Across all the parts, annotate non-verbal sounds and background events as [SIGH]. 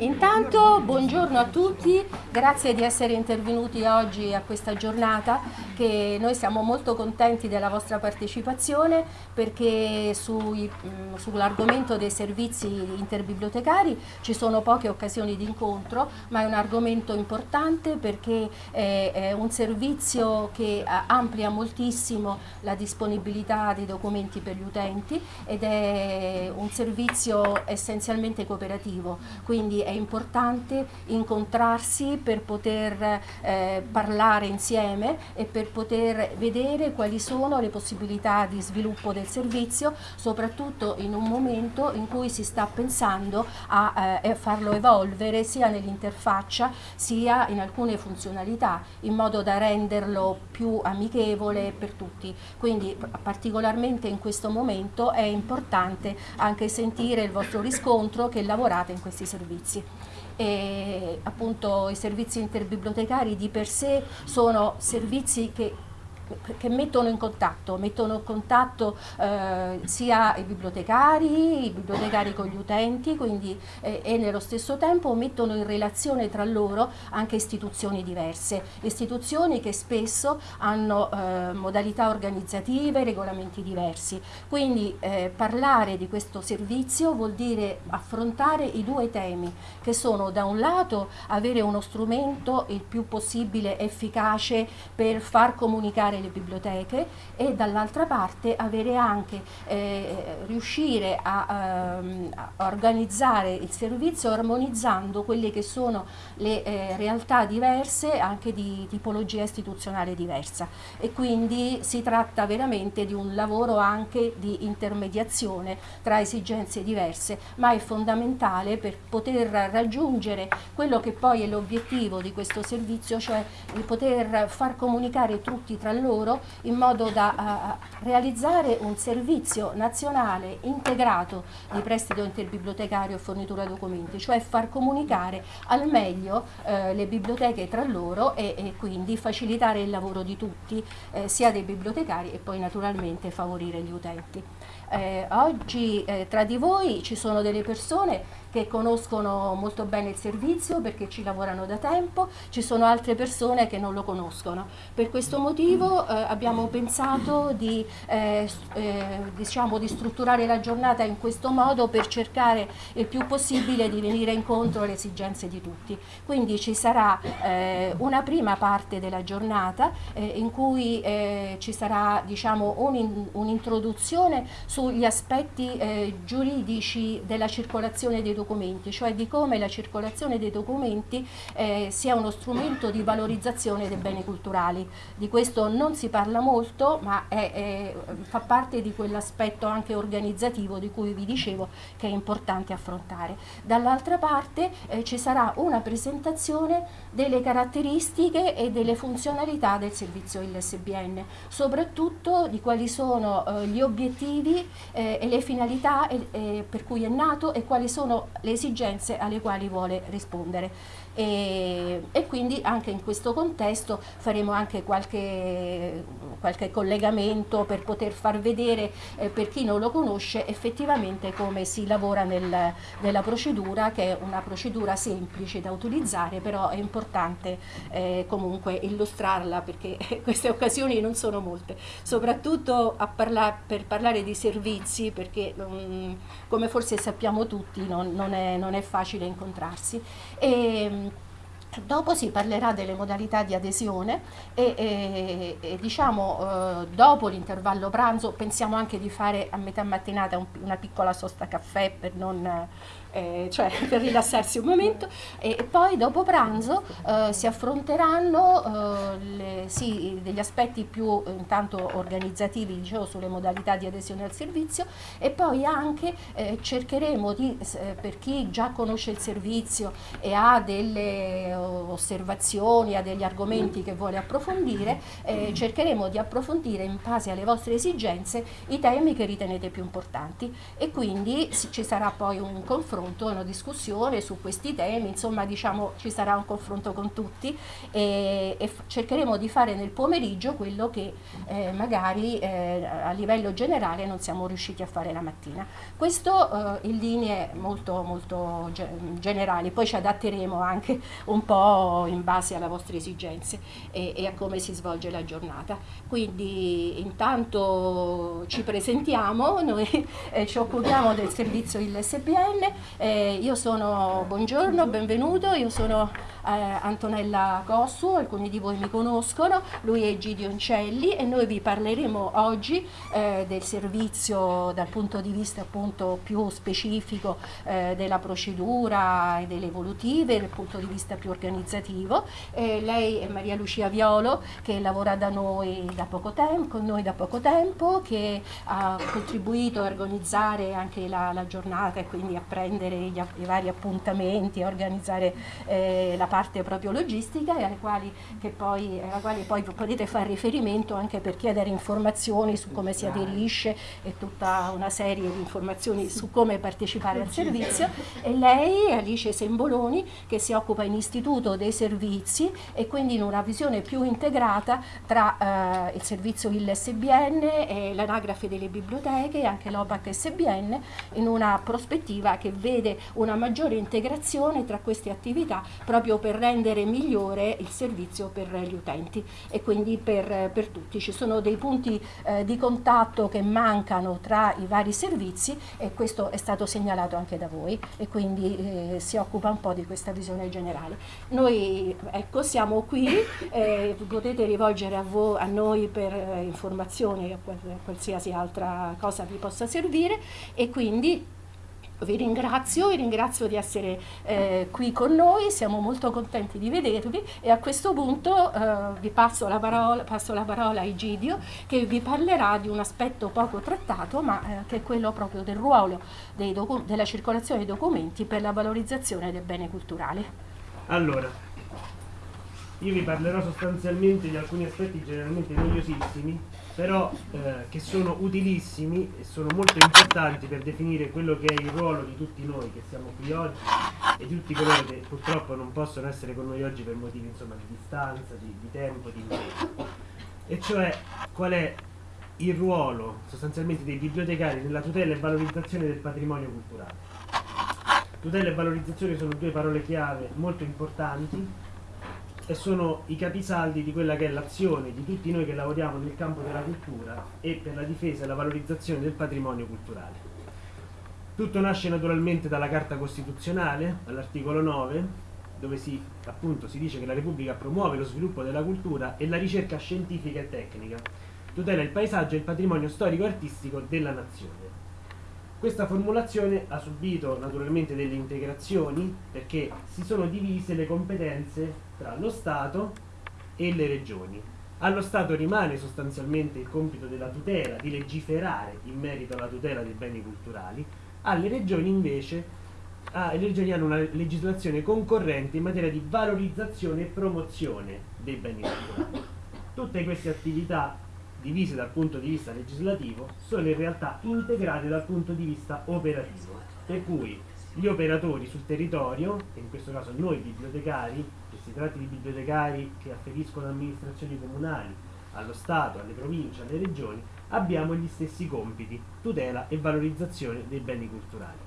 Intanto buongiorno a tutti, grazie di essere intervenuti oggi a questa giornata che noi siamo molto contenti della vostra partecipazione perché mm, sull'argomento dei servizi interbibliotecari ci sono poche occasioni di incontro ma è un argomento importante perché è un servizio che amplia moltissimo la disponibilità dei documenti per gli utenti ed è un servizio essenzialmente cooperativo, quindi è importante incontrarsi per poter eh, parlare insieme e per poter vedere quali sono le possibilità di sviluppo del servizio, soprattutto in un momento in cui si sta pensando a eh, farlo evolvere sia nell'interfaccia sia in alcune funzionalità, in modo da renderlo più amichevole per tutti. Quindi particolarmente in questo momento è importante anche sentire il vostro riscontro che lavorate in questi servizi e appunto i servizi interbibliotecari di per sé sono servizi che che mettono in contatto, mettono in contatto eh, sia i bibliotecari, i bibliotecari con gli utenti quindi, eh, e nello stesso tempo mettono in relazione tra loro anche istituzioni diverse, istituzioni che spesso hanno eh, modalità organizzative, regolamenti diversi. Quindi eh, parlare di questo servizio vuol dire affrontare i due temi che sono da un lato avere uno strumento il più possibile efficace per far comunicare le biblioteche e dall'altra parte avere anche, eh, riuscire a, ehm, a, organizzare il servizio armonizzando quelle che sono le eh, realtà diverse anche di tipologia istituzionale diversa. E quindi si tratta veramente di un lavoro anche di intermediazione tra esigenze diverse ma è fondamentale per poter raggiungere quello che poi è l'obiettivo di questo servizio cioè di poter far comunicare tutti tra loro loro in modo da uh, realizzare un servizio nazionale integrato di prestito interbibliotecario e fornitura documenti, cioè far comunicare al meglio uh, le biblioteche tra loro e, e, quindi facilitare il lavoro di tutti, eh, sia dei bibliotecari e poi naturalmente favorire gli utenti. Eh, oggi eh, tra di voi ci sono delle persone che conoscono molto bene il servizio perché ci lavorano da tempo, ci sono altre persone che non lo conoscono. Per questo motivo eh, abbiamo pensato di, eh, eh, diciamo, di strutturare la giornata in questo modo per cercare il più possibile di venire incontro alle esigenze di tutti. Quindi ci sarà eh, una prima parte della giornata eh, in cui ci sarà diciamo, un'introduzione un sugli aspetti giuridici della circolazione dei documenti, cioè di come la circolazione dei documenti eh, sia uno strumento di valorizzazione dei beni culturali. Di questo non si parla molto, ma è, è, fa parte di quell'aspetto anche organizzativo di cui vi dicevo che è importante affrontare. Dall'altra parte eh, ci sarà una presentazione delle caratteristiche e delle funzionalità del servizio ILSBN, soprattutto di quali sono eh, gli obiettivi eh, e le finalità eh, per cui è nato e quali sono le esigenze alle quali vuole rispondere e, e, quindi anche in questo contesto faremo anche qualche, qualche collegamento per poter far vedere eh, per chi non lo conosce effettivamente come si lavora nel, nella procedura che è una procedura semplice da utilizzare però è importante eh, comunque illustrarla perché [LAUGHS] queste occasioni non sono molte. Soprattutto parla per parlare di servizi perché um, come forse sappiamo tutti non, non, è, non è facile incontrarsi. E, Dopo si parlerà delle modalità di adesione e, e, e diciamo eh, dopo l'intervallo pranzo pensiamo anche di fare a metà mattinata un, una piccola sosta caffè per non eh, cioè [LAUGHS] per rilassarsi un momento. E, poi dopo pranzo eh, si affronteranno eh, le, sì, degli aspetti più intanto organizzativi dicevo sulle modalità di adesione al servizio. E poi anche eh, cercheremo di, eh, per chi già conosce il servizio e ha delle osservazioni, ha degli argomenti che vuole approfondire, cercheremo di approfondire in base alle vostre esigenze i temi che ritenete più importanti. E quindi ci sarà poi un confronto confronto, una discussione su questi temi, insomma diciamo ci sarà un confronto con tutti e, e cercheremo di fare nel pomeriggio quello che eh, magari eh, a livello generale non siamo riusciti a fare la mattina. Questo eh, in linee molto, molto generali, poi ci adatteremo anche un po' in base alle vostre esigenze e, e a come si svolge la giornata. Quindi intanto ci presentiamo, noi eh, ci occupiamo del servizio ILSBN, eh, io sono, buongiorno, benvenuto, io sono eh, Antonella Cossu, alcuni di voi mi conoscono, lui è Gidio Oncelli e noi vi parleremo oggi eh, del servizio dal punto di vista appunto più specifico eh, della procedura e delle evolutive, dal punto di vista più organizzativo. lei è Maria Lucia Violo che lavora da noi da poco tempo, con noi da poco tempo, che ha contribuito a organizzare anche la, la giornata e quindi a prendere gli, i vari appuntamenti, a organizzare eh, la parte proprio logistica e alle quali, poi, alla quale poi potete fare riferimento anche per chiedere informazioni su come si aderisce e tutta una serie di informazioni su come partecipare al servizio. E lei, Alice Semboloni, che si occupa in istituto dei servizi e quindi in una visione più integrata tra eh, il servizio ILSBN e l'anagrafe delle biblioteche e anche l'OPAC SBN in una prospettiva che vede una maggiore integrazione tra queste attività proprio per rendere migliore il servizio per gli utenti e quindi per, per tutti. Ci sono dei punti eh, di contatto che mancano tra i vari servizi e questo è stato segnalato anche da voi e quindi eh, si occupa un po' di questa visione generale. Noi ecco, siamo qui, eh, potete rivolgere a, voi, a noi per eh, informazioni o qualsiasi altra cosa vi possa servire e quindi vi ringrazio, vi ringrazio di essere eh, qui con noi, siamo molto contenti di vedervi e a questo punto eh, vi passo la, parola, passo la, parola, a Egidio che vi parlerà di un aspetto poco trattato ma eh, che è quello proprio del ruolo della circolazione dei documenti per la valorizzazione del bene culturale. Allora, io vi parlerò sostanzialmente di alcuni aspetti generalmente noiosissimi però eh, che sono utilissimi e sono molto importanti per definire quello che è il ruolo di tutti noi che siamo qui oggi e di tutti coloro che purtroppo non possono essere con noi oggi per motivi insomma, di distanza, di, di tempo, di impegno. E cioè qual è il ruolo sostanzialmente dei bibliotecari nella tutela e valorizzazione del patrimonio culturale. Tutela e valorizzazione sono due parole chiave molto importanti e sono i capisaldi di quella che è l'azione di tutti noi che lavoriamo nel campo della cultura e per la difesa e la valorizzazione del patrimonio culturale. Tutto nasce naturalmente dalla Carta Costituzionale, all'articolo 9, dove si, appunto, si dice che la Repubblica promuove lo sviluppo della cultura e la ricerca scientifica e tecnica, tutela il paesaggio e il patrimonio storico-artistico della nazione. Questa formulazione ha subito naturalmente delle integrazioni perché si sono divise le competenze tra lo Stato e le regioni. Allo Stato rimane sostanzialmente il compito della tutela, di legiferare in merito alla tutela dei beni culturali, alle regioni invece ah, le regioni hanno una legislazione concorrente in materia di valorizzazione e promozione dei beni culturali. Tutte queste attività divise dal punto di vista legislativo sono in realtà integrate dal punto di vista operativo, per cui gli operatori sul territorio, e in questo caso noi bibliotecari, che si tratti di bibliotecari che afferiscono amministrazioni comunali, allo Stato, alle province, alle regioni, abbiamo gli stessi compiti, tutela e valorizzazione dei beni culturali.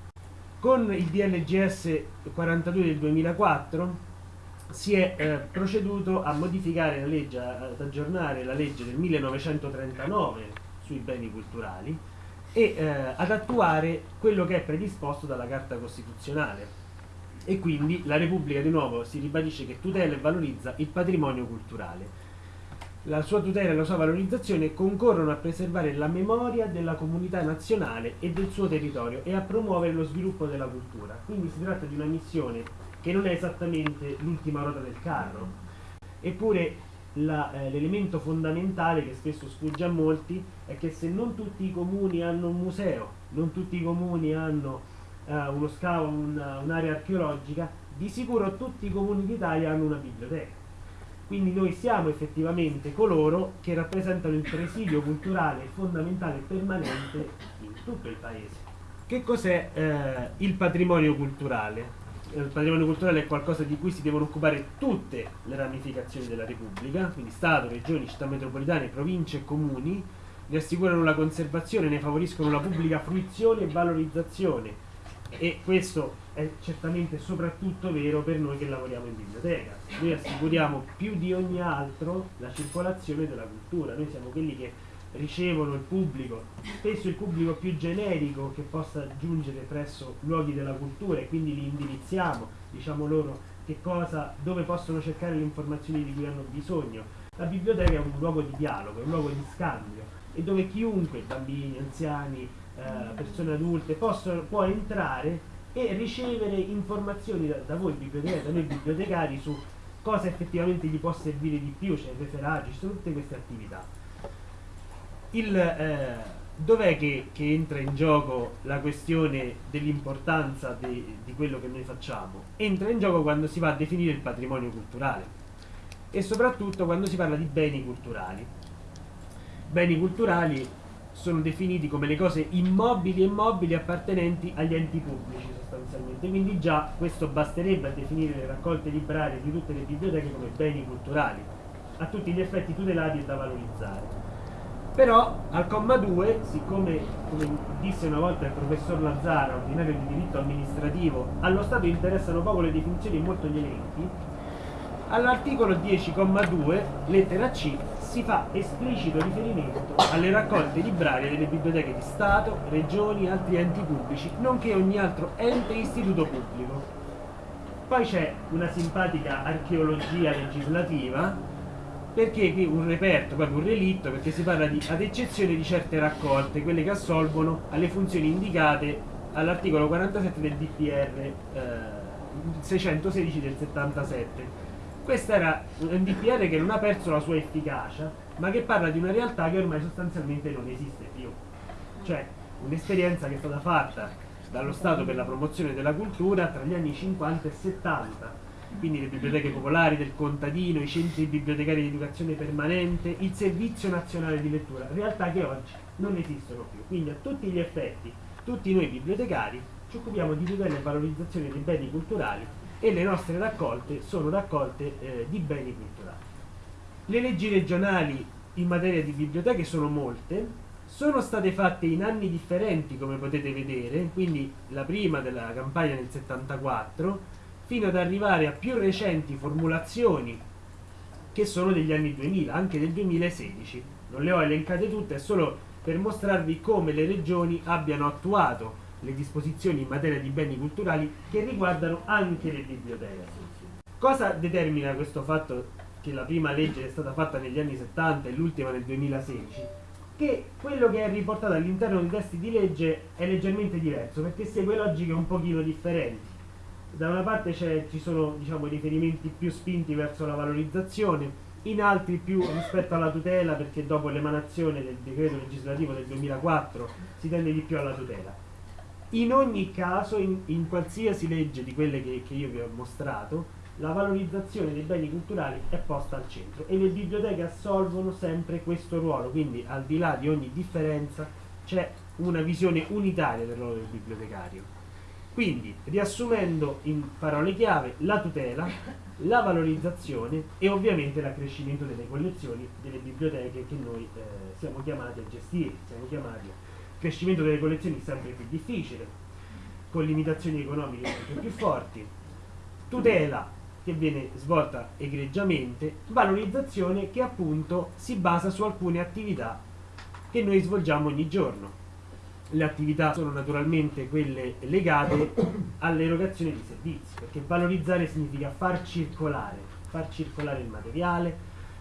Con il DLGS 42 del 2004 si è eh, proceduto a modificare la legge, ad aggiornare la legge del 1939 sui beni culturali e eh, ad attuare quello che è predisposto dalla Carta Costituzionale. E quindi la Repubblica di nuovo si ribadisce che tutela e valorizza il patrimonio culturale. La sua tutela e la sua valorizzazione concorrono a preservare la memoria della comunità nazionale e del suo territorio e a promuovere lo sviluppo della cultura. Quindi si tratta di una missione che non è esattamente l'ultima ruota del carro. Eppure eh, l'elemento fondamentale che spesso sfugge a molti è che se non tutti i comuni hanno un museo, non tutti i comuni hanno uh, uno scavo, un'area archeologica, di sicuro tutti i comuni d'Italia hanno una biblioteca. Quindi noi siamo effettivamente coloro che rappresentano il presidio culturale fondamentale e permanente in tutto il paese che cos'è eh, il patrimonio culturale? Il patrimonio culturale è qualcosa di cui si devono occupare tutte le ramificazioni della Repubblica, quindi Stato, Regioni, città metropolitane, province e comuni, ne assicurano la conservazione, ne favoriscono la pubblica fruizione e valorizzazione. E questo è certamente soprattutto vero per noi che lavoriamo in biblioteca. Noi assicuriamo più di ogni altro la circolazione della cultura, noi siamo quelli che ricevono il pubblico, spesso il pubblico più generico che possa giungere presso luoghi della cultura e quindi li indirizziamo, diciamo loro che cosa, dove possono cercare le informazioni di cui hanno bisogno. La biblioteca è un luogo di dialogo, è un luogo di scambio e dove chiunque, bambini, anziani, eh, persone adulte, possono, può entrare e ricevere informazioni da, da voi bibliotecari, da noi bibliotecari su cosa effettivamente gli può servire di più, cioè referaggi, ci sono tutte queste attività. Il, eh, dov'è che, che, entra in gioco la questione dell'importanza de, di quello che noi facciamo? Entra in gioco quando si va a definire il patrimonio culturale e soprattutto quando si parla di beni culturali. Beni culturali sono definiti come le cose immobili e mobili appartenenti agli enti pubblici sostanzialmente, quindi già questo basterebbe a definire le raccolte librarie di tutte le biblioteche come beni culturali, a tutti gli effetti tutelati e da valorizzare. Però al comma 2, siccome come disse una volta il professor Lazzara, ordinario di diritto amministrativo, allo Stato interessano poco le definizioni e molto gli elenchi, all'articolo 10,2, lettera C, si fa esplicito riferimento alle raccolte librarie delle biblioteche di Stato, regioni e altri enti pubblici, nonché ogni altro ente e istituto pubblico. Poi c'è una simpatica archeologia legislativa, perché qui un reperto, proprio un relitto, perché si parla di ad eccezione di certe raccolte, quelle che assolvono alle funzioni indicate all'articolo 47 del DPR eh, 616 del 77 questo era un DPR che non ha perso la sua efficacia, ma che parla di una realtà che ormai sostanzialmente non esiste più. Cioè, un'esperienza che è stata fatta dallo Stato per la promozione della cultura tra gli anni 50 e 70. Quindi le biblioteche popolari del contadino, i centri bibliotecari di educazione permanente, il servizio nazionale di lettura, realtà che oggi non esistono più. Quindi a tutti gli effetti, tutti noi bibliotecari ci occupiamo di tutela e valorizzazione dei beni culturali e le nostre raccolte sono raccolte eh, di beni culturali. Le leggi regionali in materia di biblioteche sono molte, sono state fatte in anni differenti come potete vedere, quindi la prima della campagna nel 74, fino ad arrivare a più recenti formulazioni che sono degli anni 2000, anche del 2016. Non le ho elencate tutte, è solo per mostrarvi come le regioni abbiano attuato le disposizioni in materia di beni culturali che riguardano anche le biblioteche. Cosa determina questo fatto che la prima legge è stata fatta negli anni 70 e l'ultima nel 2016? Che quello che è riportato all'interno dei testi di legge è leggermente diverso perché segue logiche un pochino differenti. Da una parte ci sono diciamo, riferimenti più spinti verso la valorizzazione, in altri più rispetto alla tutela perché dopo l'emanazione del decreto legislativo del 2004 si tende di più alla tutela in ogni caso, in, in qualsiasi legge di quelle che, che io vi ho mostrato, la valorizzazione dei beni culturali è posta al centro e le biblioteche assolvono sempre questo ruolo, quindi al di là di ogni differenza c'è una visione unitaria del ruolo del bibliotecario. Quindi, riassumendo in parole chiave, la tutela, la valorizzazione e ovviamente l'accrescimento delle collezioni delle biblioteche che noi eh, siamo chiamati a gestire, siamo chiamati a crescimento delle collezioni sempre più difficile, con limitazioni economiche sempre più forti, tutela che viene svolta egregiamente, valorizzazione che appunto si basa su alcune attività che noi svolgiamo ogni giorno. Le attività sono naturalmente quelle legate all'erogazione di servizi, perché valorizzare significa far circolare, far circolare il materiale,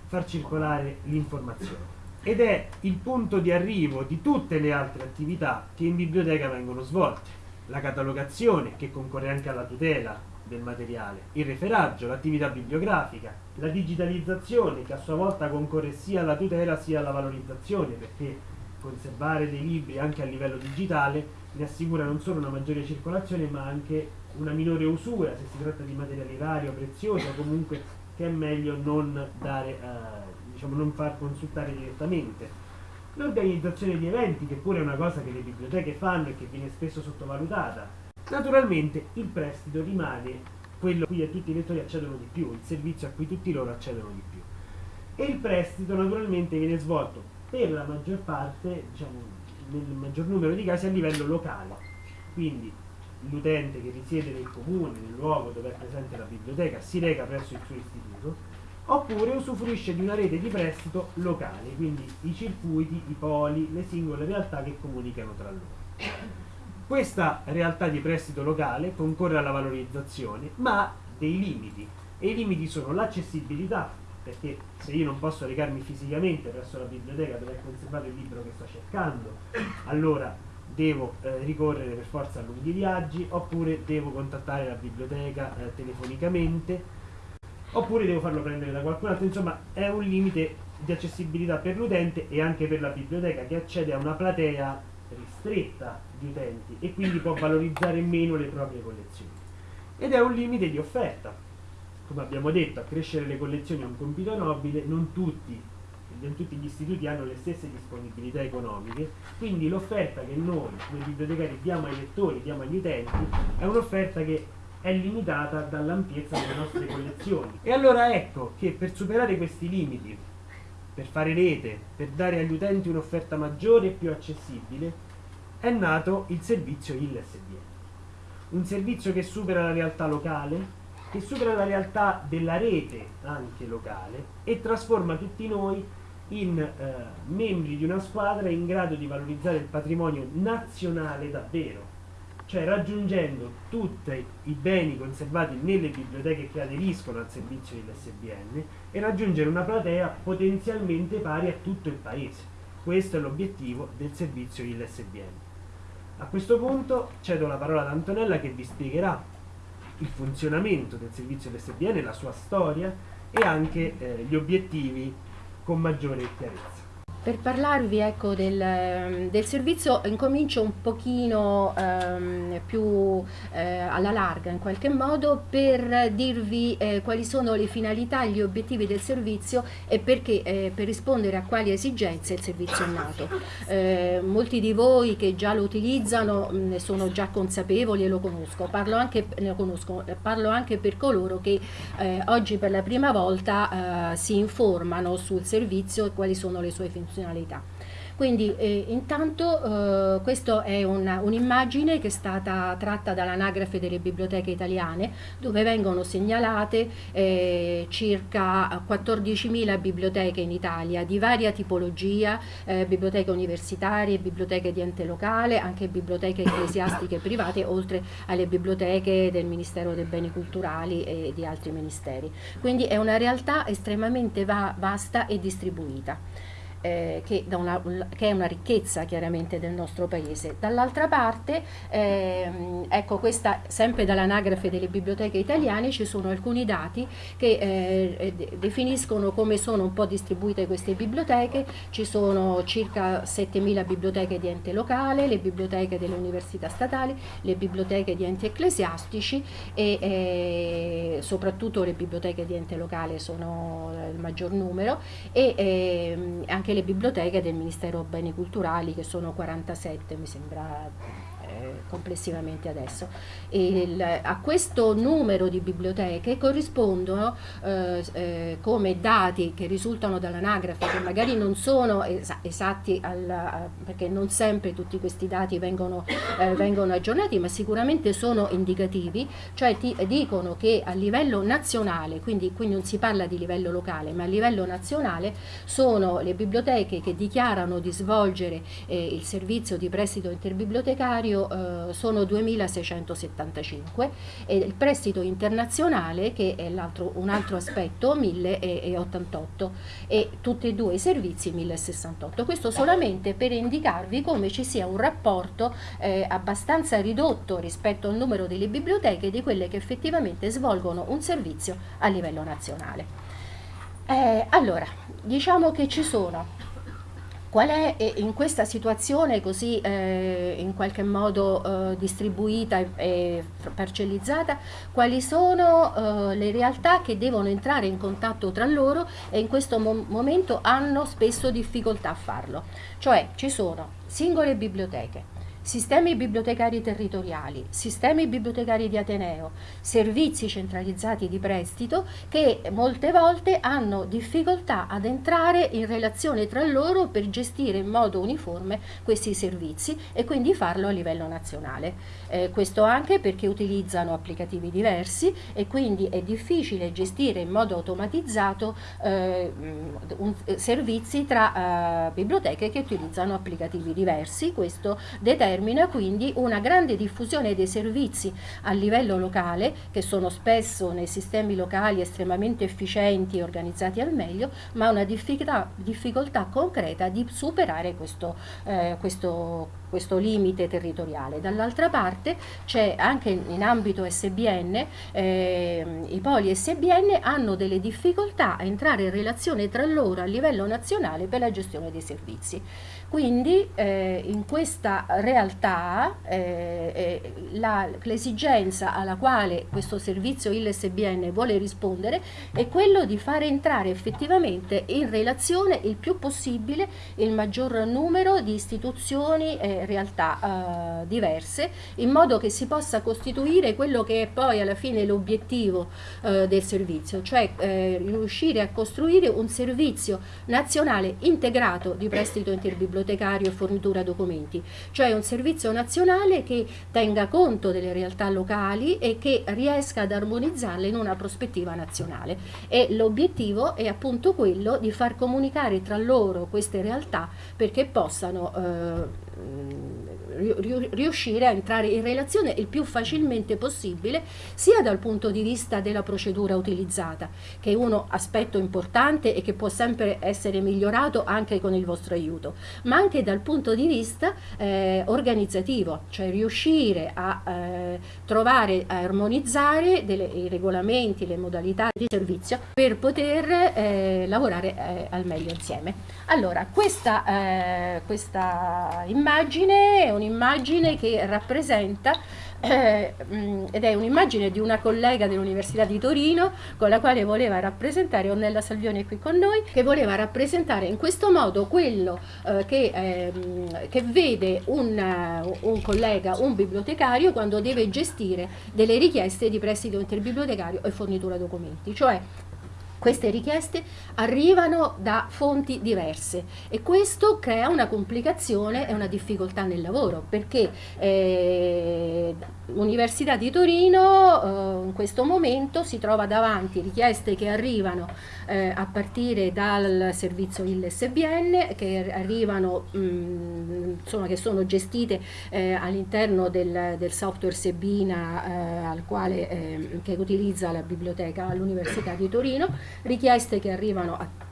far circolare l'informazione. Ed è il punto di arrivo di tutte le altre attività che in biblioteca vengono svolte. La catalogazione, che concorre anche alla tutela del materiale, il referaggio, l'attività bibliografica, la digitalizzazione, che a sua volta concorre sia alla tutela sia alla valorizzazione, perché conservare dei libri anche a livello digitale ne assicura non solo una maggiore circolazione ma anche una minore usura se si tratta di materiale rario, prezioso comunque che è meglio non dare eh, diciamo, non far consultare direttamente. l'organizzazione di eventi, che pure è una cosa che le biblioteche fanno e che viene spesso sottovalutata. Naturalmente il prestito rimane quello a cui tutti i lettori accedono di più, il servizio a cui tutti loro accedono di più. E il prestito naturalmente viene svolto per la maggior parte, diciamo, nel maggior numero di casi a livello locale. Quindi l'utente che risiede nel comune, nel luogo dove è presente la biblioteca, si reca presso il suo istituto, oppure usufruisce di una rete di prestito locale, quindi i circuiti, i poli, le singole realtà che comunicano tra loro. Questa realtà di prestito locale concorre alla valorizzazione, ma ha dei limiti, e i limiti sono l'accessibilità, perché se io non posso recarmi fisicamente presso la biblioteca dove è conservato il libro che sto cercando, allora devo eh, ricorrere per forza a lunghi viaggi, oppure devo contattare la biblioteca eh, telefonicamente, oppure devo farlo prendere da qualcun altro, insomma è un limite di accessibilità per l'utente e anche per la biblioteca che accede a una platea ristretta di utenti e quindi può valorizzare meno le proprie collezioni. Ed è un limite di offerta. Come abbiamo detto, accrescere le collezioni è un compito nobile, non tutti, non tutti gli istituti hanno le stesse disponibilità economiche, quindi l'offerta che noi come bibliotecari diamo ai lettori, diamo agli utenti, è un'offerta che è limitata dall'ampiezza delle nostre collezioni. E allora ecco che per superare questi limiti, per fare rete, per dare agli utenti un'offerta maggiore e più accessibile, è nato il servizio ILSBN. Un servizio che supera la realtà locale, che supera la realtà della rete anche locale e trasforma tutti noi in eh, membri di una squadra in grado di valorizzare il patrimonio nazionale davvero, cioè raggiungendo tutti i beni conservati nelle biblioteche che aderiscono al servizio dell'SBN e raggiungere una platea potenzialmente pari a tutto il paese. Questo è l'obiettivo del servizio ILSBN. A questo punto cedo la parola ad Antonella che vi spiegherà il funzionamento del servizio dell'SBN, la sua storia e anche eh, gli obiettivi con maggiore chiarezza. Per parlarvi ecco, del, del, servizio incomincio un pochino ehm, più eh, alla larga in qualche modo per dirvi eh, quali sono le finalità gli obiettivi del servizio e perché, eh, per rispondere a quali esigenze il servizio è nato. Eh, molti di voi che già lo utilizzano ne sono già consapevoli e lo conosco, parlo anche, conosco, parlo anche per coloro che eh, oggi per la prima volta eh, si informano sul servizio e quali sono le sue funzioni funzionalità. Quindi eh, intanto eh, questa è un'immagine un che è stata tratta dall'anagrafe delle biblioteche italiane dove vengono segnalate eh, circa 14.000 biblioteche in Italia di varia tipologia, eh, biblioteche universitarie, biblioteche di ente locale, anche biblioteche ecclesiastiche private oltre alle biblioteche del Ministero dei Beni Culturali e di altri ministeri. Quindi è una realtà estremamente va vasta e distribuita eh, che, una, che, è una ricchezza chiaramente del nostro paese. Dall'altra parte, ehm, ecco questa sempre dall'anagrafe delle biblioteche italiane ci sono alcuni dati che eh, definiscono come sono un po' distribuite queste biblioteche, ci sono circa 7.000 biblioteche di ente locale, le biblioteche delle università statali, le biblioteche di enti ecclesiastici e eh, soprattutto le biblioteche di ente locale sono il maggior numero e ehm, anche anche le biblioteche del Ministero Beni Culturali che sono 47 mi sembra complessivamente adesso. Il, a questo numero di biblioteche corrispondono eh, eh, come dati che risultano dall'anagrafe, che magari non sono es esatti al, perché non sempre tutti questi dati vengono, eh, vengono, aggiornati, ma sicuramente sono indicativi, cioè ti dicono che a livello nazionale, quindi qui non si parla di livello locale, ma a livello nazionale sono le biblioteche che dichiarano di svolgere eh, il servizio di prestito interbibliotecario eh, sono 2675 e il prestito internazionale che è un altro aspetto 1088 e tutti e due i servizi 1068. Questo solamente per indicarvi come ci sia un rapporto eh, abbastanza ridotto rispetto al numero delle biblioteche di quelle che effettivamente svolgono un servizio a livello nazionale. Eh, allora, diciamo che ci sono Qual è in questa situazione così eh, in qualche modo eh, distribuita e, e, parcellizzata, quali sono eh, le realtà che devono entrare in contatto tra loro e in questo mo momento hanno spesso difficoltà a farlo? Cioè ci sono singole biblioteche, sistemi bibliotecari territoriali, sistemi bibliotecari di Ateneo, servizi centralizzati di prestito che molte volte hanno difficoltà ad entrare in relazione tra loro per gestire in modo uniforme questi servizi e quindi farlo a livello nazionale. Eh, questo anche perché utilizzano applicativi diversi e quindi è difficile gestire in modo automatizzato eh, un, servizi tra eh, biblioteche che utilizzano applicativi diversi. Questo determina determina quindi una grande diffusione dei servizi a livello locale, che sono spesso nei sistemi locali estremamente efficienti e organizzati al meglio, ma una difficoltà, difficoltà concreta di superare questo, eh, questo questo limite territoriale. Dall'altra parte c'è anche in ambito SBN, eh, i poli SBN hanno delle difficoltà a entrare in relazione tra loro a livello nazionale per la gestione dei servizi. Quindi eh, in questa realtà eh, eh l'esigenza alla quale questo servizio ILSBN vuole rispondere è quello di fare entrare effettivamente in relazione il più possibile il maggior numero di istituzioni e realtà eh, diverse in modo che si possa costituire quello che è poi alla fine l'obiettivo eh, del servizio, cioè riuscire a costruire un servizio nazionale integrato di prestito interbibliotecario bibliotecario e fornitura documenti, cioè un servizio nazionale che tenga conto delle realtà locali e che riesca ad armonizzarle in una prospettiva nazionale. E l'obiettivo è appunto quello di far comunicare tra loro queste realtà perché possano eh, riuscire a entrare in relazione il più facilmente possibile sia dal punto di vista della procedura utilizzata che è uno aspetto importante e che può sempre essere migliorato anche con il vostro aiuto ma anche dal punto di vista eh, organizzativo cioè riuscire a eh, trovare a armonizzare delle, i regolamenti le modalità di servizio per poter eh, lavorare eh, al meglio insieme. Allora questa, eh, questa immagine è un un'immagine che rappresenta eh, mm, ed è un'immagine di una collega dell'Università di Torino con la quale voleva rappresentare, Ornella Salvioni è qui con noi, che voleva rappresentare in questo modo quello eh, che, eh, che, vede un, un, collega, un bibliotecario quando deve gestire delle richieste di prestito interbibliotecario e fornitura documenti, cioè queste richieste arrivano da fonti diverse e questo crea una complicazione e una difficoltà nel lavoro perché eh, l'Università di Torino eh, in questo momento si trova davanti richieste che arrivano eh, a partire dal servizio ILSBN che arrivano mh, mm, insomma che sono gestite eh, all'interno del, del, software Sebina eh, al quale, eh, che utilizza la biblioteca all'Università di Torino richieste che arrivano a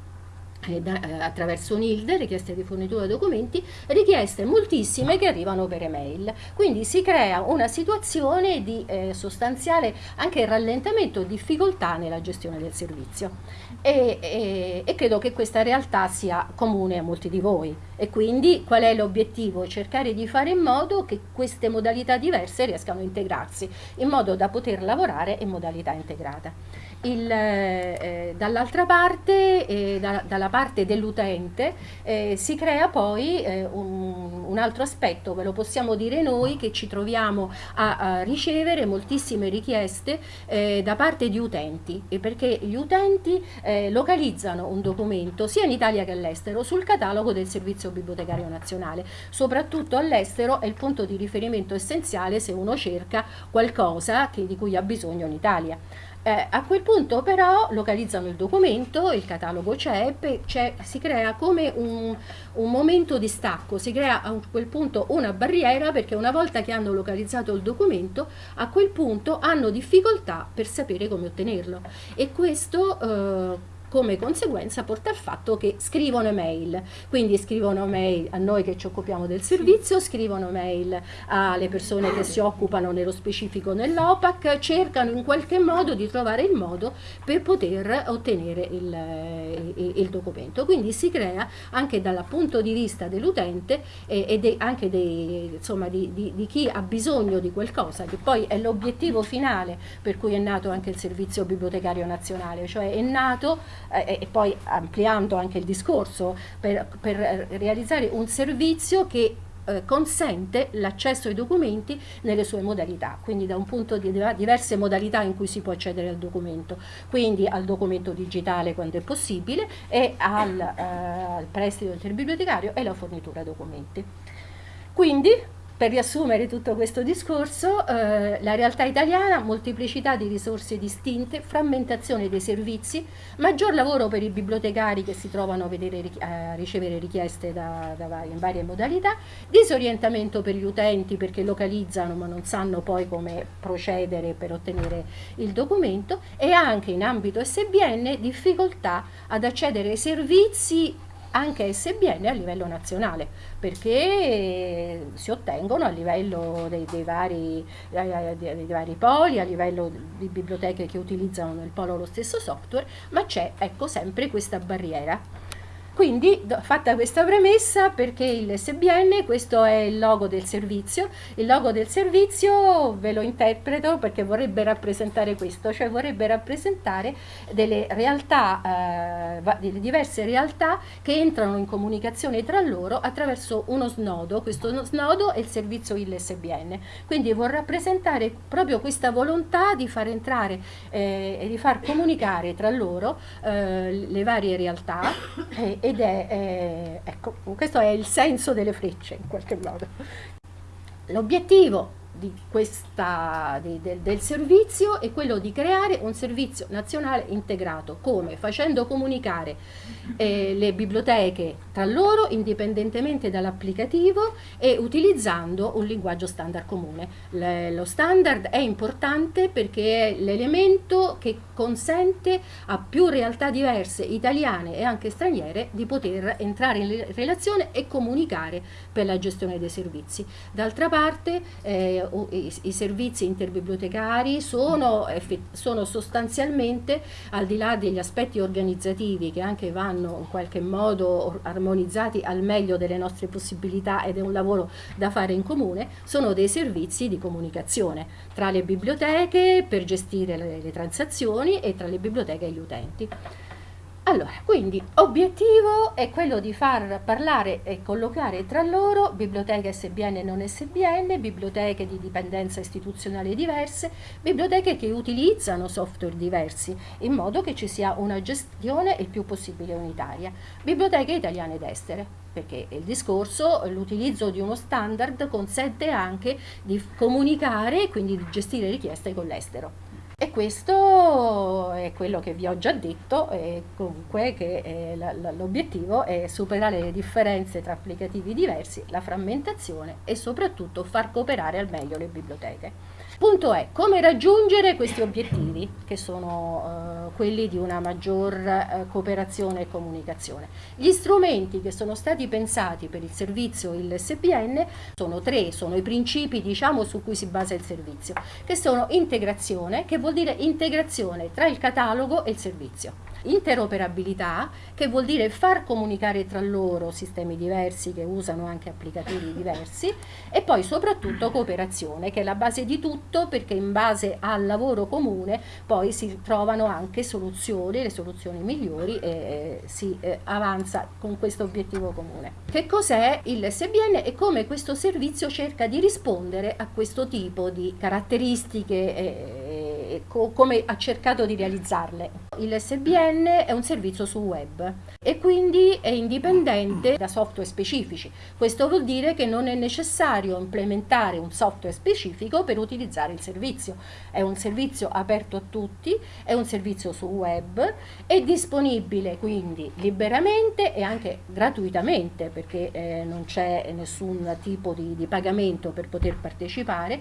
eh, eh, attraverso NILD, richieste di fornitura di documenti, richieste moltissime che arrivano per email. Quindi si crea una situazione di eh, sostanziale anche rallentamento, difficoltà nella gestione del servizio. E, e, e, credo che questa realtà sia comune a molti di voi. E quindi qual è l'obiettivo? Cercare di fare in modo che queste modalità diverse riescano a integrarsi, in modo da poter lavorare in modalità integrata eh, dall'altra parte, eh, da, dalla parte dell'utente, eh, si crea poi eh, un, un, altro aspetto, ve lo possiamo dire noi, che ci troviamo a, a ricevere moltissime richieste eh, da parte di utenti, perché gli utenti eh, localizzano un documento sia in Italia che all'estero sul catalogo del Servizio Bibliotecario Nazionale. Soprattutto all'estero è il punto di riferimento essenziale se uno cerca qualcosa che, di cui ha bisogno in Italia. Eh, a quel punto però localizzano il documento, il catalogo c'è, si crea come un, un, momento di stacco, si crea a quel punto una barriera perché una volta che hanno localizzato il documento a quel punto hanno difficoltà per sapere come ottenerlo. E questo eh, come conseguenza porta al fatto che scrivono mail, quindi scrivono mail a noi che ci occupiamo del servizio, scrivono mail alle persone che si occupano nello specifico nell'OPAC, cercano in qualche modo di trovare il modo per poter ottenere il, il, il documento. Quindi si crea anche dal punto di vista dell'utente e, e de, anche dei, insomma, di, di, di chi ha bisogno di qualcosa, che poi è l'obiettivo finale per cui è nato anche il servizio bibliotecario nazionale, cioè è nato eh, e poi ampliando anche il discorso per, per realizzare un servizio che eh, consente l'accesso ai documenti nelle sue modalità, quindi da un punto di diverse modalità in cui si può accedere al documento, quindi al documento digitale quando è possibile e al, eh, al prestito interbibliotecario e la fornitura documenti. Quindi per riassumere tutto questo discorso, eh, la realtà italiana, molteplicità di risorse distinte, frammentazione dei servizi, maggior lavoro per i bibliotecari che si trovano a, vedere, a ricevere richieste da, da, in varie modalità, disorientamento per gli utenti perché localizzano ma non sanno poi come procedere per ottenere il documento e anche in ambito SBN difficoltà ad accedere ai servizi anche SBN a livello nazionale perché si ottengono a livello dei, dei, vari, dei, dei, vari, poli, a livello di biblioteche che utilizzano nel polo lo stesso software, ma c'è ecco sempre questa barriera. Quindi, fatta questa premessa, perché il SBN, questo è il logo del servizio, il logo del servizio ve lo interpreto perché vorrebbe rappresentare questo, cioè vorrebbe rappresentare delle realtà, eh, delle diverse realtà che entrano in comunicazione tra loro attraverso uno snodo, questo snodo è il servizio ILSBN, quindi vuol rappresentare proprio questa volontà di far entrare eh, e di far comunicare tra loro eh, le varie realtà e ed è, eh, ecco, questo è il senso delle frecce in qualche modo. L'obiettivo del, del servizio è quello di creare un servizio nazionale integrato, come? Facendo comunicare eh, le biblioteche tra loro indipendentemente dall'applicativo e utilizzando un linguaggio standard comune. Le, lo standard è importante perché è l'elemento che consente a più realtà diverse, italiane e anche straniere, di poter entrare in relazione e comunicare per la gestione dei servizi. D'altra parte eh, i, i, servizi interbibliotecari sono, sono sostanzialmente, al di là degli aspetti organizzativi che anche vanno in qualche modo armonizzati al meglio delle nostre possibilità ed è un lavoro da fare in comune, sono dei servizi di comunicazione tra le biblioteche per gestire le, le transazioni e tra le biblioteche e gli utenti. Allora, quindi obiettivo è quello di far parlare e collocare tra loro biblioteche SBN e non SBN, biblioteche di dipendenza istituzionale diverse, biblioteche che utilizzano software diversi, in modo che ci sia una gestione il più possibile unitaria. Biblioteche italiane ed estere, perché il discorso, l'utilizzo di uno standard consente anche di comunicare e quindi di gestire richieste con l'estero. E questo è quello che vi ho già detto, e comunque che l'obiettivo è superare le differenze tra applicativi diversi, la frammentazione e soprattutto far cooperare al meglio le biblioteche. Punto è come raggiungere questi obiettivi che sono eh, quelli di una maggior eh, cooperazione e comunicazione. Gli strumenti che sono stati pensati per il servizio il SPN sono tre, sono i principi diciamo su cui si basa il servizio, che sono integrazione, che vuol dire integrazione tra il catalogo e il servizio interoperabilità che vuol dire far comunicare tra loro sistemi diversi che usano anche applicativi diversi e poi soprattutto cooperazione che è la base di tutto perché in base al lavoro comune poi si trovano anche soluzioni, le soluzioni migliori e eh, si eh, avanza con questo obiettivo comune. Che cos'è il SBN e come questo servizio cerca di rispondere a questo tipo di caratteristiche co come ha cercato di realizzarle. Il SBN è un servizio su web e quindi è indipendente da software specifici. Questo vuol dire che non è necessario implementare un software specifico per utilizzare il servizio. È un servizio aperto a tutti, è un servizio su web, è disponibile quindi liberamente e anche gratuitamente perché eh, non c'è nessun tipo di, di pagamento per poter partecipare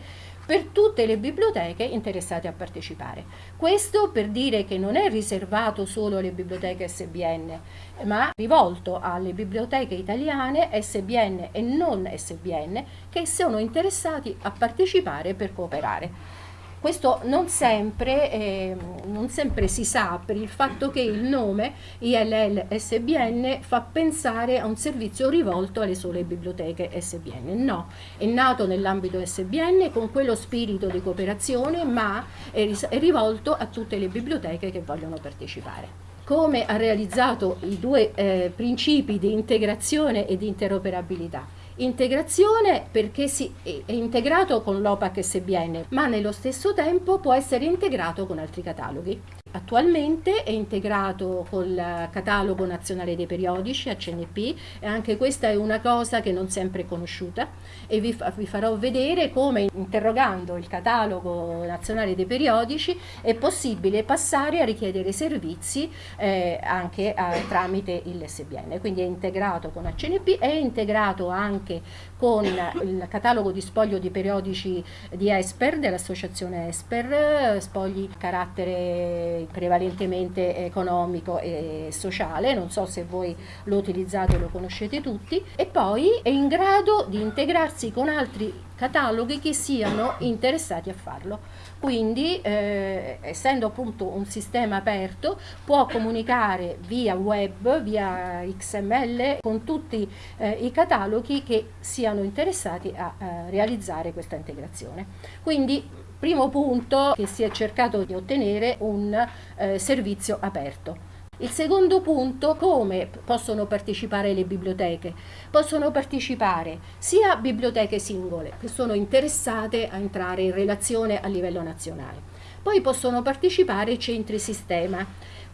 per tutte le biblioteche interessate a partecipare. Questo per dire che non è riservato solo alle biblioteche SBN, ma rivolto alle biblioteche italiane SBN e non SBN che sono interessati a partecipare per cooperare. Questo non sempre, eh, non sempre, si sa per il fatto che il nome ILL SBN fa pensare a un servizio rivolto alle sole biblioteche SBN. No, è nato nell'ambito SBN con quello spirito di cooperazione ma è, è rivolto a tutte le biblioteche che vogliono partecipare come ha realizzato i due eh, principi di integrazione e di interoperabilità. Integrazione perché si, è integrato con l'OPAC SBN, ma nello stesso tempo può essere integrato con altri cataloghi. Attualmente è integrato col catalogo nazionale dei periodici ACNP e anche questa è una cosa che non sempre è conosciuta e vi, vi farò vedere come interrogando il catalogo nazionale dei periodici è possibile passare a richiedere servizi eh, anche a, tramite il SBN. Quindi è integrato con ACNP, è integrato anche con il catalogo di spoglio di periodici di Esper, dell'associazione Esper, spogli carattere prevalentemente economico e sociale, non so se voi lo utilizzate o lo conoscete tutti, e poi è in grado di integrarsi con altri cataloghi che siano interessati a farlo. Quindi, eh, essendo appunto un sistema aperto, può comunicare via web, via XML con tutti eh, i cataloghi che siano interessati a, a eh, realizzare questa integrazione. Quindi Primo punto che si è cercato di ottenere un eh, servizio aperto. Il secondo punto, come possono partecipare le biblioteche? Possono partecipare sia biblioteche singole che sono interessate a entrare in relazione a livello nazionale, poi possono partecipare centri sistema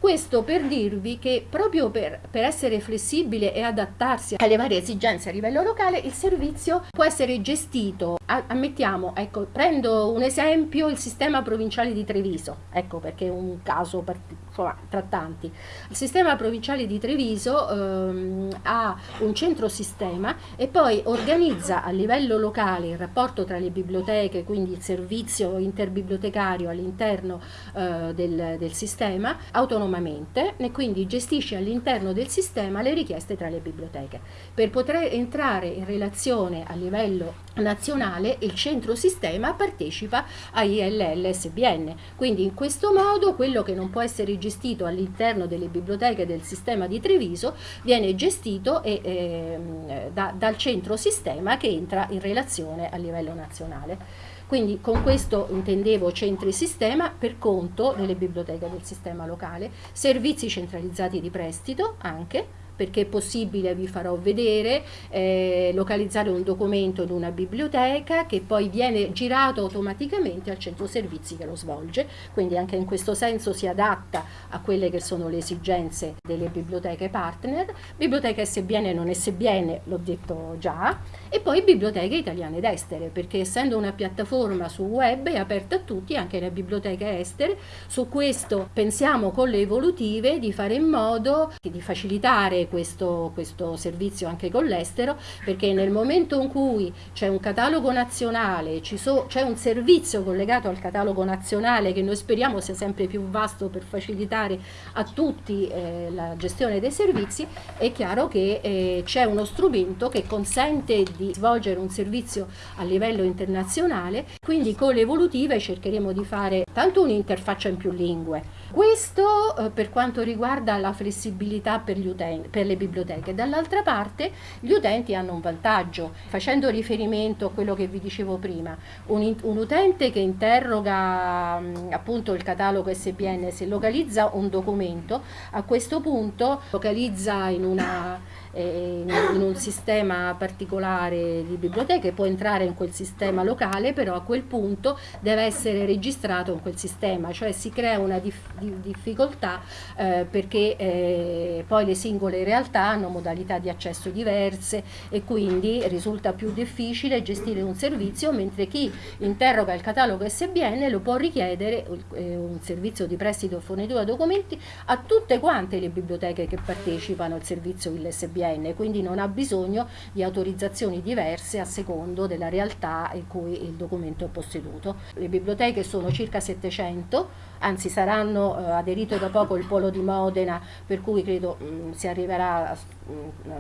questo per dirvi che proprio per, per, essere flessibile e adattarsi alle varie esigenze a livello locale, il servizio può essere gestito, ammettiamo, ecco, prendo un esempio, il sistema provinciale di Treviso, ecco perché è un caso insomma, tra tanti. Il sistema provinciale di Treviso ehm, ha un centro sistema e poi organizza a livello locale il rapporto tra le biblioteche, quindi il servizio interbibliotecario all'interno eh, del, del sistema, autonomamente autonomamente e quindi gestisce all'interno del sistema le richieste tra le biblioteche. Per poter entrare in relazione a livello nazionale il centro sistema partecipa a ILL-SBN, quindi in questo modo quello che non può essere gestito all'interno delle biblioteche del sistema di Treviso viene gestito e, eh, da, dal centro sistema che entra in relazione a livello nazionale. Quindi con questo intendevo centri sistema per conto delle biblioteche del sistema locale, servizi centralizzati di prestito anche, perché è possibile, vi farò vedere, eh, localizzare un documento in una biblioteca che poi viene girato automaticamente al centro servizi che lo svolge, quindi anche in questo senso si adatta a quelle che sono le esigenze delle biblioteche partner, biblioteca SBN e non SBN, l'ho detto già, e poi biblioteche italiane ed estere, perché essendo una piattaforma su web è aperta a tutti, anche le biblioteche estere, su questo pensiamo con le evolutive di fare in modo di facilitare questo, questo servizio anche con l'estero, perché nel momento in cui c'è un catalogo nazionale, so, c'è un servizio collegato al catalogo nazionale che noi speriamo sia sempre più vasto per facilitare a tutti eh, la gestione dei servizi, è chiaro che eh, c'è uno strumento che consente di svolgere un servizio a livello internazionale, quindi con le evolutive cercheremo di fare tanto un'interfaccia in più lingue, questo eh, per quanto riguarda la flessibilità per, utenti, per le biblioteche. Dall'altra parte gli utenti hanno un vantaggio, facendo riferimento a quello che vi dicevo prima, un, un utente che interroga mh, appunto il catalogo SBN, se localizza un documento, a questo punto localizza in una in, un sistema particolare di biblioteche, può entrare in quel sistema locale, però a quel punto deve essere registrato in quel sistema, cioè si crea una dif difficoltà eh, perché eh, poi le singole realtà hanno modalità di accesso diverse e quindi risulta più difficile gestire un servizio, mentre chi interroga il catalogo SBN lo può richiedere eh, un servizio di prestito e fornitura documenti a tutte quante le biblioteche che partecipano al servizio ILSBN SBN, quindi non ha bisogno di autorizzazioni diverse a secondo della realtà in cui il documento è posseduto. Le biblioteche sono circa 700, anzi saranno eh, aderito da poco il Polo di Modena, per cui credo mh, mm, si arriverà a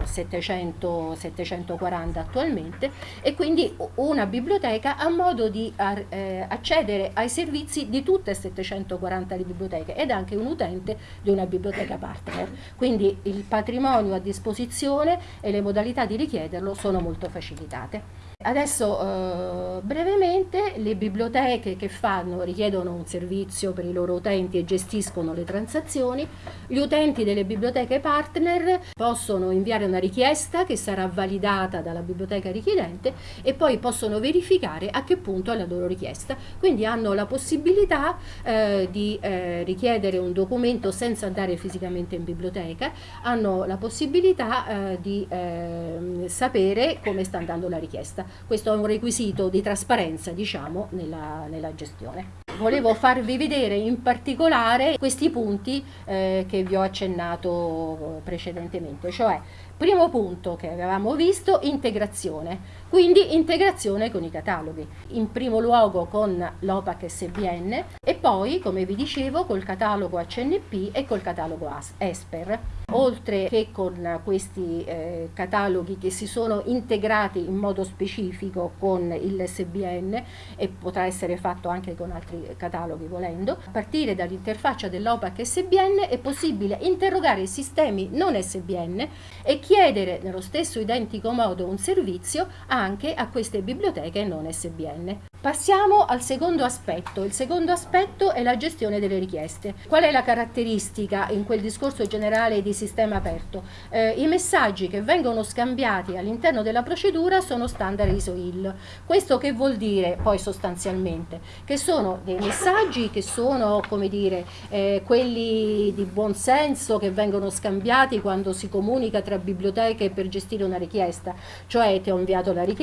700, 740 attualmente e quindi una biblioteca ha modo di eh, accedere ai servizi di tutte e 740 biblioteche ed anche un utente di una biblioteca partner. Quindi il patrimonio a disposizione e le modalità di richiederlo sono molto facilitate. Adesso eh, brevemente le biblioteche che fanno, richiedono un servizio per i loro utenti e gestiscono le transazioni, gli utenti delle biblioteche partner possono inviare una richiesta che sarà validata dalla biblioteca richiedente e poi possono verificare a che punto è la loro richiesta. Quindi hanno la possibilità eh, di eh, richiedere un documento senza andare fisicamente in biblioteca, hanno la possibilità eh, di ehm, sapere come sta andando la richiesta questo è un requisito di trasparenza diciamo nella, nella gestione. Volevo farvi vedere in particolare questi punti eh, che vi ho accennato precedentemente, cioè Primo punto che avevamo visto, integrazione, quindi integrazione con i cataloghi, in primo luogo con l'OPAC SBN e poi, come vi dicevo, col catalogo HNP e col catalogo ESPER, oltre che con questi eh, cataloghi che si sono integrati in modo specifico con il SBN e potrà essere fatto anche con altri cataloghi volendo, a partire dall'interfaccia dell'OPAC SBN è possibile interrogare i sistemi non SBN e chiedere nello stesso identico modo un servizio anche a queste biblioteche non SBN. Passiamo al secondo aspetto. Il secondo aspetto è la gestione delle richieste. Qual è la caratteristica in quel discorso generale di sistema aperto? Eh, I messaggi che vengono scambiati all'interno della procedura sono standard ISO-IL. Questo che vuol dire poi sostanzialmente? Che sono dei messaggi che sono, come dire, eh, quelli di buon senso che vengono scambiati quando si comunica tra biblioteche per gestire una richiesta. Cioè ti ho inviato la richiesta,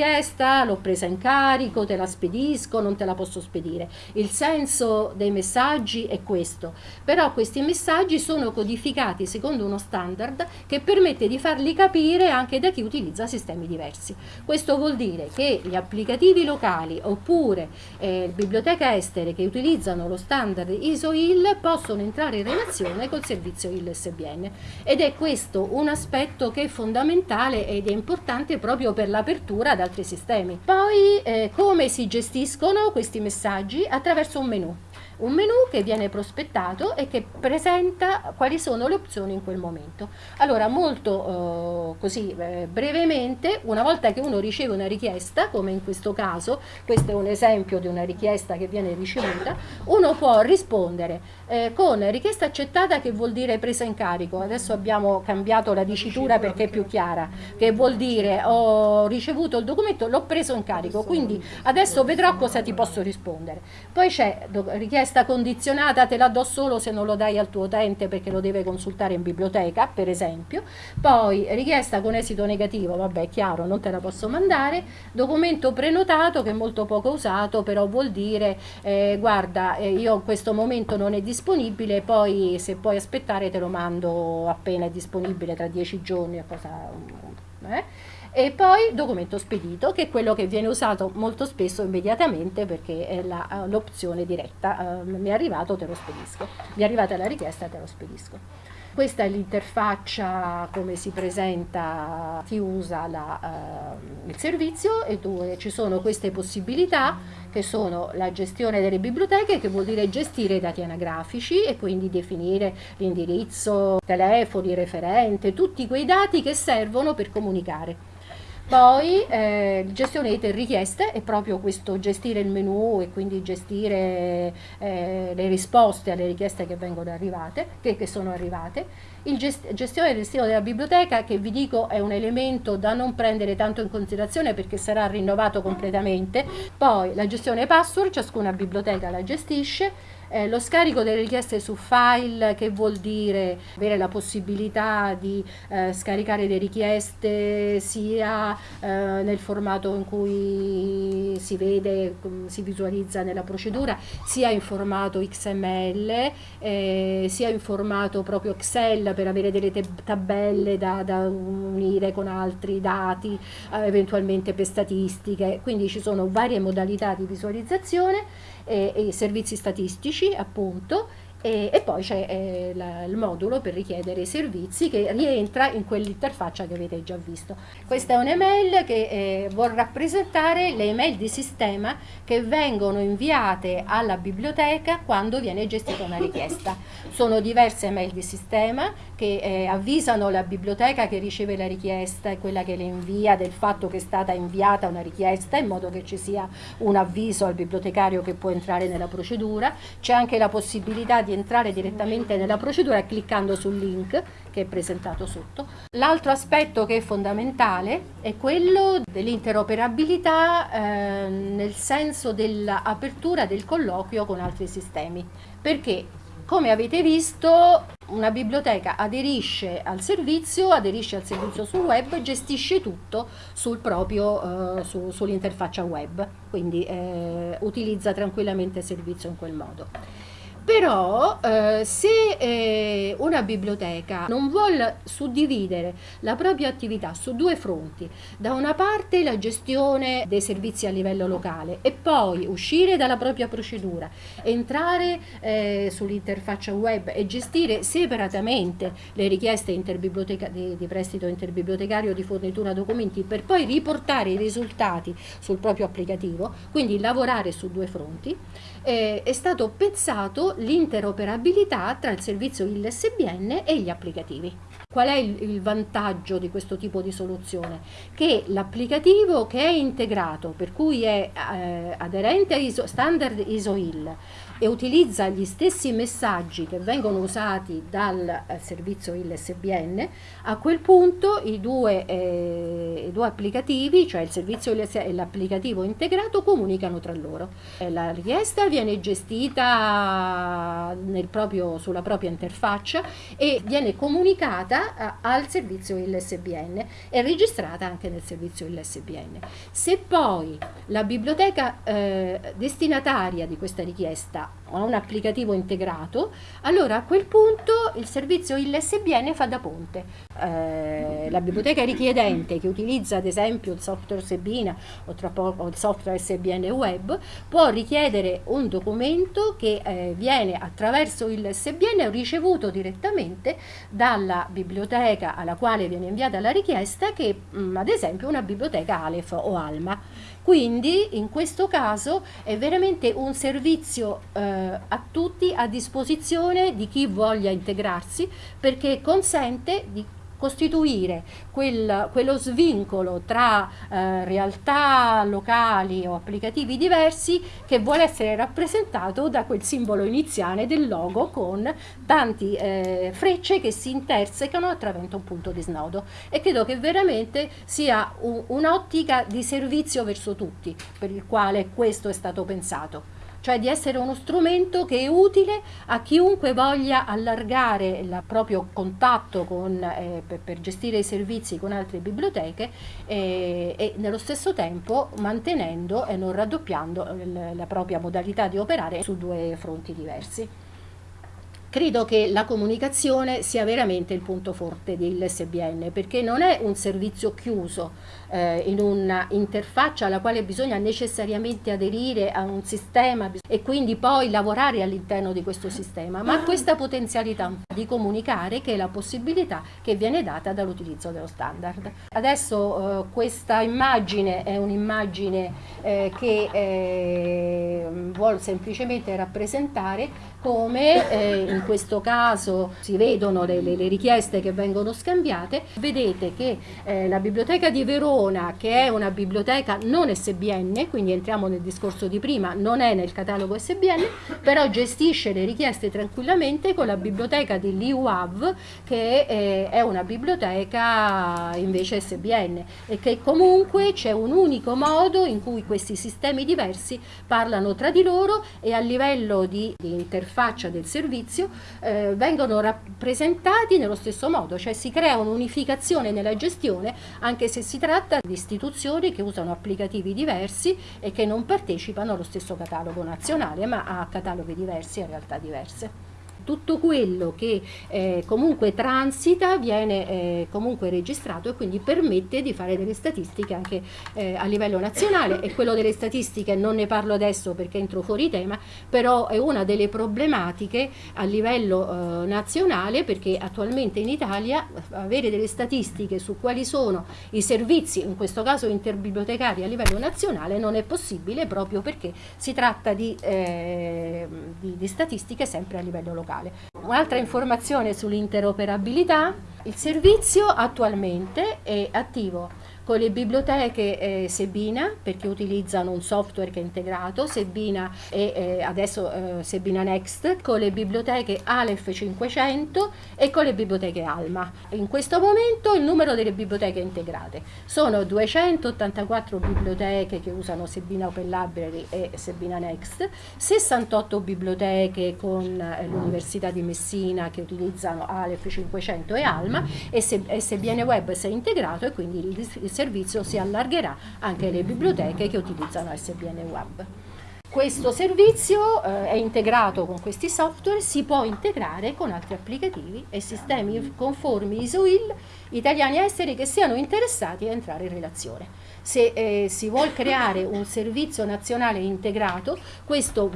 l'ho presa in carico, te la spedisco, spedisco, non te la posso spedire. Il senso dei messaggi è questo, però questi messaggi sono codificati secondo uno standard che permette di farli capire anche da chi utilizza sistemi diversi. Questo vuol dire che gli applicativi locali oppure eh, biblioteche estere che utilizzano lo standard ISO-IL possono entrare in relazione col servizio IL-SBN ed è questo un aspetto che è fondamentale ed è importante proprio per l'apertura ad altri sistemi. Poi eh, come si gestiscono questi messaggi attraverso un menu un menu che viene prospettato e che presenta quali sono le opzioni in quel momento. Allora, molto eh, così eh, brevemente, una volta che uno riceve una richiesta, come in questo caso, questo è un esempio di una richiesta che viene ricevuta, uno può rispondere eh, con richiesta accettata che vuol dire presa in carico, adesso abbiamo cambiato la dicitura perché è più chiara, che vuol dire ho ricevuto il documento, l'ho preso in carico, quindi adesso vedrò cosa ti posso rispondere. Poi c'è richiesta condizionata te la do solo se non lo dai al tuo utente perché lo deve consultare in biblioteca, per esempio. Poi richiesta con esito negativo, vabbè, chiaro, non te la posso mandare. Documento prenotato che è molto poco usato, però vuol dire eh, guarda, eh, io in questo momento non è disponibile, poi se puoi aspettare te lo mando appena è disponibile tra dieci giorni, cosa eh? E poi documento spedito, che è quello che viene usato molto spesso immediatamente perché è eh, l'opzione diretta. Uh, mi è arrivato, te lo spedisco. Mi è arrivata la richiesta, te lo spedisco. Questa è l'interfaccia come si presenta chi usa la, uh, il servizio e dove ci sono queste possibilità che sono la gestione delle biblioteche che vuol dire gestire i dati anagrafici e quindi definire l'indirizzo, telefoni, referente, tutti quei dati che servono per comunicare. Poi eh, gestione delle richieste è proprio questo gestire il menu e quindi gestire eh, le risposte alle richieste che vengono arrivate, che, che sono arrivate. Il gest gestione del destino della biblioteca che vi dico è un elemento da non prendere tanto in considerazione perché sarà rinnovato completamente. Poi la gestione password, ciascuna biblioteca la gestisce Eh, lo scarico delle richieste su file che vuol dire avere la possibilità di eh, scaricare le richieste sia eh, nel formato in cui si vede, si visualizza nella procedura, sia in formato XML, eh, sia in formato proprio Excel per avere delle tabelle da, da unire con altri dati, eh, eventualmente per statistiche, quindi ci sono varie modalità di visualizzazione e, e servizi statistici appunto e, e poi c'è eh, il modulo per richiedere i servizi che rientra in quell'interfaccia che avete già visto. Questa è un'email che eh, vuol rappresentare le email di sistema che vengono inviate alla biblioteca quando viene gestita una richiesta. Sono diverse email di sistema che eh, avvisano la biblioteca che riceve la richiesta e quella che le invia del fatto che è stata inviata una richiesta in modo che ci sia un avviso al bibliotecario che può entrare nella procedura. C'è anche la possibilità di entrare direttamente nella procedura cliccando sul link che è presentato sotto. L'altro aspetto che è fondamentale è quello dell'interoperabilità eh, nel senso dell'apertura del colloquio con altri sistemi. Perché come avete visto una biblioteca aderisce al servizio, aderisce al servizio sul web, gestisce tutto sul eh, su, sull'interfaccia web, quindi eh, utilizza tranquillamente il servizio in quel modo. Però eh, se eh, una biblioteca non vuole suddividere la propria attività su due fronti, da una parte la gestione dei servizi a livello locale e poi uscire dalla propria procedura, entrare eh, sull'interfaccia web e gestire separatamente le richieste di, di prestito interbibliotecario di fornitura documenti per poi riportare i risultati sul proprio applicativo, quindi lavorare su due fronti, eh, è stato pensato l'interoperabilità tra il servizio ILSBN e gli applicativi. Qual è il, il vantaggio di questo tipo di soluzione? Che l'applicativo che è integrato, per cui è eh, aderente a ISO, standard ISO-IL, e utilizza gli stessi messaggi che vengono usati dal eh, servizio ILSBN, a quel punto i due, eh, i due applicativi, cioè il servizio e l'applicativo integrato, comunicano tra loro. Eh, la richiesta viene gestita proprio, sulla propria interfaccia e viene comunicata a, al servizio ILSBN e registrata anche nel servizio ILSBN. Se poi la biblioteca eh, destinataria di questa richiesta a un applicativo integrato, allora a quel punto il servizio ILSBN fa da ponte. Eh, la biblioteca richiedente che utilizza ad esempio il software Sebina o, poco, il software SBN web può richiedere un documento che eh, viene attraverso il SBN ricevuto direttamente dalla biblioteca alla quale viene inviata la richiesta che mh, mm, ad esempio una biblioteca Aleph o Alma. Quindi in questo caso è veramente un servizio eh, a tutti a disposizione di chi voglia integrarsi perché consente di costituire quel, quello svincolo tra eh, realtà locali o applicativi diversi che vuole essere rappresentato da quel simbolo iniziale del logo con tanti eh, frecce che si intersecano attraverso un punto di snodo. E credo che veramente sia un'ottica di servizio verso tutti per il quale questo è stato pensato cioè di essere uno strumento che è utile a chiunque voglia allargare il proprio contatto con, eh, per, per, gestire i servizi con altre biblioteche eh, e nello stesso tempo mantenendo e non raddoppiando la propria modalità di operare su due fronti diversi. Credo che la comunicazione sia veramente il punto forte dell'SBN perché non è un servizio chiuso eh, in un'interfaccia alla quale bisogna necessariamente aderire a un sistema e quindi poi lavorare all'interno di questo sistema, ma questa potenzialità di comunicare che è la possibilità che viene data dall'utilizzo dello standard. Adesso eh, questa immagine è un'immagine eh, che eh, vuole semplicemente rappresentare come eh, in questo caso si vedono le, le, le, richieste che vengono scambiate, vedete che eh, la biblioteca di Verona, che è una biblioteca non SBN, quindi entriamo nel discorso di prima, non è nel catalogo SBN, però gestisce le richieste tranquillamente con la biblioteca di LIUAV, che eh, è una biblioteca invece SBN e che comunque c'è un unico modo in cui questi sistemi diversi parlano tra di loro e a livello di, di interfaccia interfaccia del servizio eh, vengono rappresentati nello stesso modo, cioè si crea un'unificazione nella gestione anche se si tratta di istituzioni che usano applicativi diversi e che non partecipano allo stesso catalogo nazionale ma a cataloghi diversi e realtà diverse tutto quello che eh, comunque transita viene eh, comunque registrato e quindi permette di fare delle statistiche anche eh, a livello nazionale. E quello delle statistiche non ne parlo adesso perché entro fuori tema però è una delle problematiche a livello eh, nazionale perché attualmente in Italia avere delle statistiche su quali sono i servizi in questo caso interbibliotecari a livello nazionale non è possibile proprio perché si tratta di, eh, di, di statistiche sempre a livello locale locale. Un'altra informazione sull'interoperabilità, il servizio attualmente è attivo con le biblioteche eh, Sebina perché utilizzano un software che è integrato, Sebina e eh, adesso eh, Sebina Next, con le biblioteche Aleph 500 e con le biblioteche Alma. In questo momento il numero delle biblioteche integrate sono 284 biblioteche che usano Sebina Open Library e Sebina Next, 68 biblioteche con eh, l'Università di Messina che utilizzano Aleph 500 e Alma e, se, e Sebiene Web si è integrato e quindi il servizio si allargherà anche alle biblioteche che utilizzano SBN Web. Questo servizio eh, è integrato con questi software, si può integrare con altri applicativi e sistemi conformi ISO-IL italiani esteri che siano interessati a entrare in relazione. Se eh, si vuole creare un servizio nazionale integrato, questo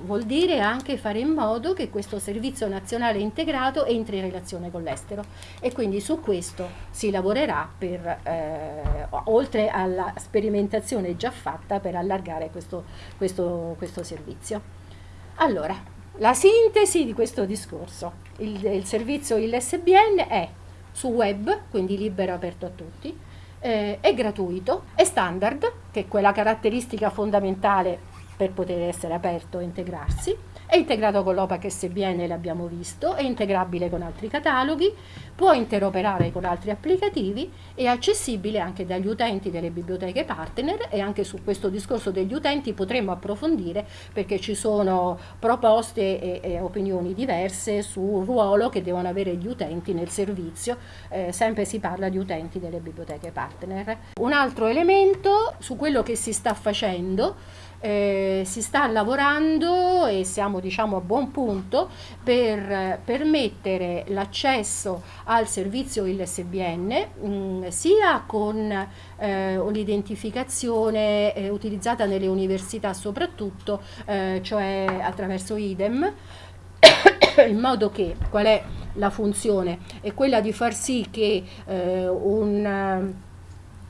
vuol dire anche fare in modo che questo servizio nazionale integrato entri in relazione con l'estero e quindi su questo si lavorerà per, eh, oltre alla sperimentazione già fatta per allargare questo, questo, questo servizio. Allora, la sintesi di questo discorso, il, il servizio ILSBN è su web, quindi libero e aperto a tutti, eh, è gratuito, è standard, che è quella caratteristica fondamentale per poter essere aperto e integrarsi, è integrato con l'OPAC SBN, l'abbiamo visto, è integrabile con altri cataloghi, può interoperare con altri applicativi, è accessibile anche dagli utenti delle biblioteche partner e anche su questo discorso degli utenti potremmo approfondire perché ci sono proposte e, e opinioni diverse sul ruolo che devono avere gli utenti nel servizio, eh, sempre si parla di utenti delle biblioteche partner. Un altro elemento su quello che si sta facendo eh, si sta lavorando e siamo diciamo a buon punto per permettere l'accesso al servizio ILSBN mh, mm, sia con eh, un'identificazione eh, utilizzata nelle università soprattutto, eh, cioè attraverso IDEM, [COUGHS] in modo che qual è la funzione? È quella di far sì che eh, un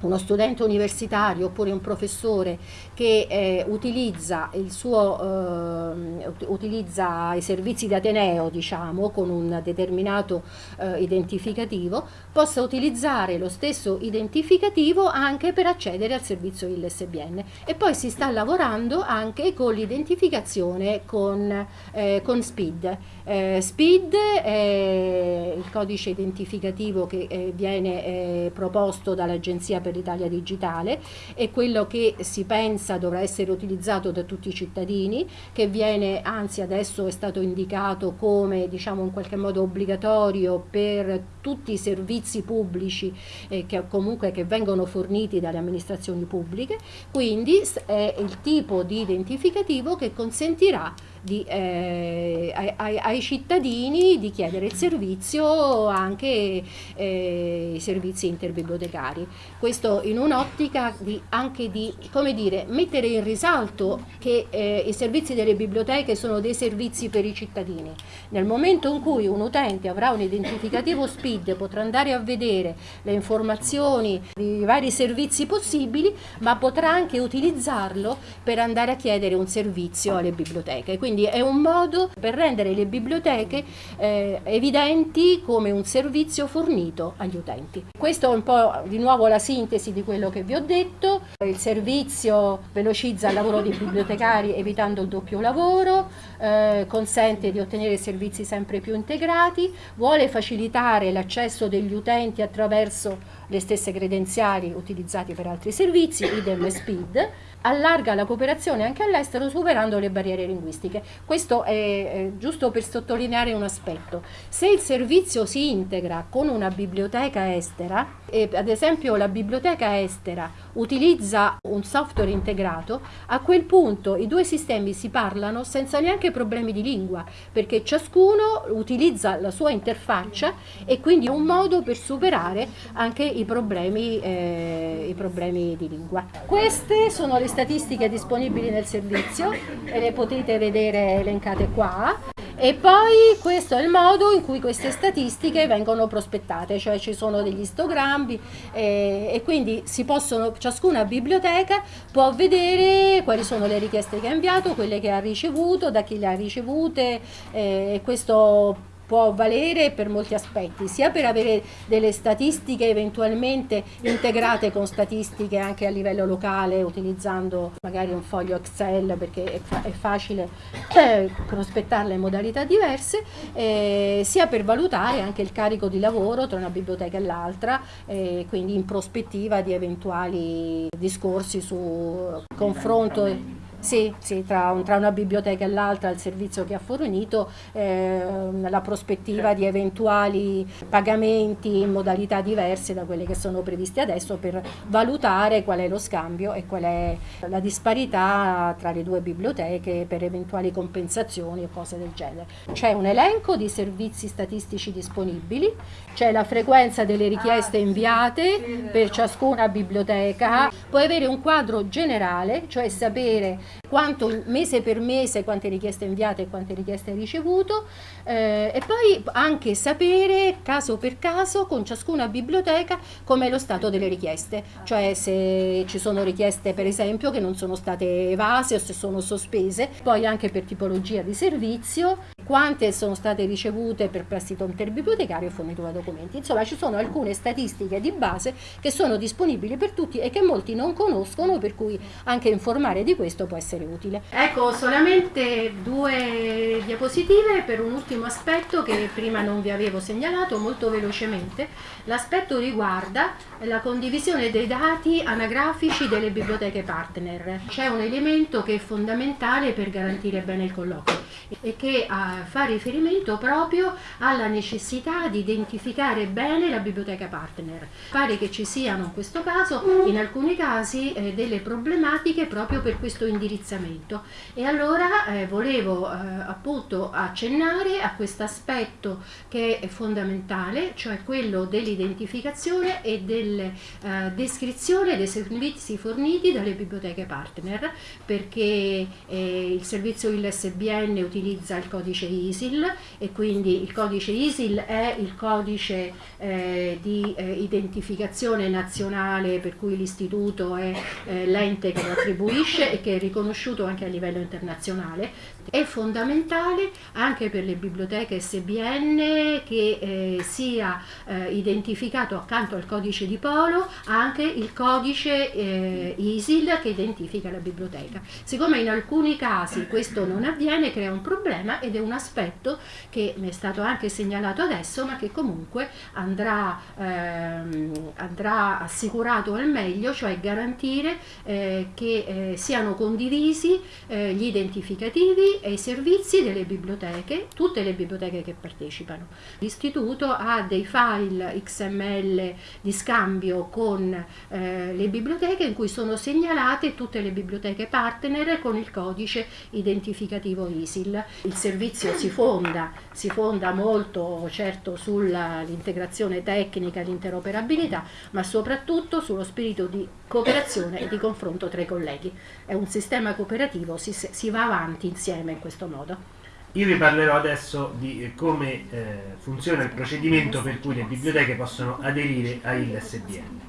uno studente universitario oppure un professore che eh, utilizza, suo, eh, utilizza, i servizi di Ateneo diciamo, con un determinato eh, identificativo possa utilizzare lo stesso identificativo anche per accedere al servizio ILSBN e poi si sta lavorando anche con l'identificazione con, eh, con SPID. Eh, SPID è il codice identificativo che eh, viene proposto dall'Agenzia per l'Italia digitale e quello che si pensa dovrà essere utilizzato da tutti i cittadini, che viene, anzi adesso è stato indicato come diciamo in qualche modo obbligatorio per tutti i servizi pubblici eh, che comunque che vengono forniti dalle amministrazioni pubbliche, quindi è il tipo di identificativo che consentirà di, eh, ai, ai, cittadini di chiedere il servizio anche eh, i servizi interbibliotecari. Questo in un'ottica anche di dire, mettere in risalto che eh, i servizi delle biblioteche sono dei servizi per i cittadini. Nel momento in cui un utente avrà un identificativo SPID potrà andare a vedere le informazioni di vari servizi possibili, ma potrà anche utilizzarlo per andare a chiedere un servizio alle biblioteche. Quindi quindi è un modo per rendere le biblioteche eh, evidenti come un servizio fornito agli utenti. Questo è un po' di nuovo la sintesi di quello che vi ho detto, il servizio velocizza il lavoro dei bibliotecari evitando il doppio lavoro, eh, consente di ottenere servizi sempre più integrati, vuole facilitare l'accesso degli utenti attraverso le stesse credenziali utilizzate per altri servizi, idem SPID, allarga la cooperazione anche all'estero superando le barriere linguistiche. Questo è, è, giusto per sottolineare un aspetto. Se il servizio si integra con una biblioteca estera, e ad esempio la biblioteca estera utilizza un software integrato, a quel punto i due sistemi si parlano senza neanche problemi di lingua, perché ciascuno utilizza la sua interfaccia e quindi è un modo per superare anche i problemi, eh, i problemi di lingua. Queste sono le statistiche disponibili nel servizio e le potete vedere elencate qua. E poi questo è il modo in cui queste statistiche vengono prospettate, cioè ci sono degli istogrammi eh, e quindi possono, ciascuna biblioteca può vedere quali sono le richieste che ha inviato, quelle che ha ricevuto, da chi le ha ricevute eh, questo può valere per molti aspetti, sia per avere delle statistiche eventualmente integrate con statistiche anche a livello locale utilizzando magari un foglio Excel perché è, fa è facile eh, prospettarle in modalità diverse, eh, sia per valutare anche il carico di lavoro tra una biblioteca e l'altra, eh, quindi in prospettiva di eventuali discorsi su confronto sì, sì tra, un, tra, una biblioteca e l'altra il servizio che ha fornito, eh, la prospettiva di eventuali pagamenti in modalità diverse da quelle che sono previste adesso per valutare qual è lo scambio e qual è la disparità tra le due biblioteche per eventuali compensazioni o cose del genere. C'è un elenco di servizi statistici disponibili, c'è la frequenza delle richieste inviate per ciascuna biblioteca, puoi avere un quadro generale, cioè sapere quanto mese per mese, quante richieste inviate e quante richieste hai ricevuto eh, e poi anche sapere caso per caso con ciascuna biblioteca com'è lo stato delle richieste, cioè se ci sono richieste per esempio che non sono state evase o se sono sospese, poi anche per tipologia di servizio, quante sono state ricevute per prestito interbibliotecario e fornitura documenti. Insomma ci sono alcune statistiche di base che sono disponibili per tutti e che molti non conoscono per cui anche informare di questo può essere utile. Ecco solamente due diapositive per un ultimo aspetto che prima non vi avevo segnalato molto velocemente. L'aspetto riguarda la condivisione dei dati anagrafici delle biblioteche partner. C'è un elemento che è fondamentale per garantire bene il colloquio e che uh, fa riferimento proprio alla necessità di identificare bene la biblioteca partner. Pare che ci siano in questo caso, in alcuni casi, eh, delle problematiche proprio per questo indirizzamento e allora eh, volevo eh, appunto accennare a questo aspetto che è fondamentale, cioè quello dell'identificazione e della eh, descrizione dei servizi forniti dalle biblioteche partner perché eh, il servizio ILSBN utilizza il codice ISIL e quindi il codice ISIL è il codice eh, di eh, identificazione nazionale per cui l'istituto è eh, l'ente che lo attribuisce e che è riconosciuto anche a livello internazionale. È fondamentale anche per le biblioteche SBN che eh, sia eh, identificato accanto al codice di polo anche il codice eh, ISIL che identifica la biblioteca. Siccome in alcuni casi questo non avviene crea un problema ed è un aspetto che mi è stato anche segnalato adesso ma che comunque andrà, ehm, andrà assicurato al meglio, cioè garantire eh, che eh, siano condivisi eh, gli identificativi e i servizi delle biblioteche, tutte le biblioteche che partecipano. L'istituto ha dei file XML di scambio con eh, le biblioteche in cui sono segnalate tutte le biblioteche partner con il codice identificativo ISIL. Il servizio si fonda, si fonda molto certo sull'integrazione tecnica l'interoperabilità, ma soprattutto sullo spirito di cooperazione e di confronto tra i colleghi. È un sistema cooperativo, si, si va avanti insieme in questo modo. Io vi parlerò adesso di come eh, funziona il procedimento per cui le biblioteche possono aderire a ILSBN.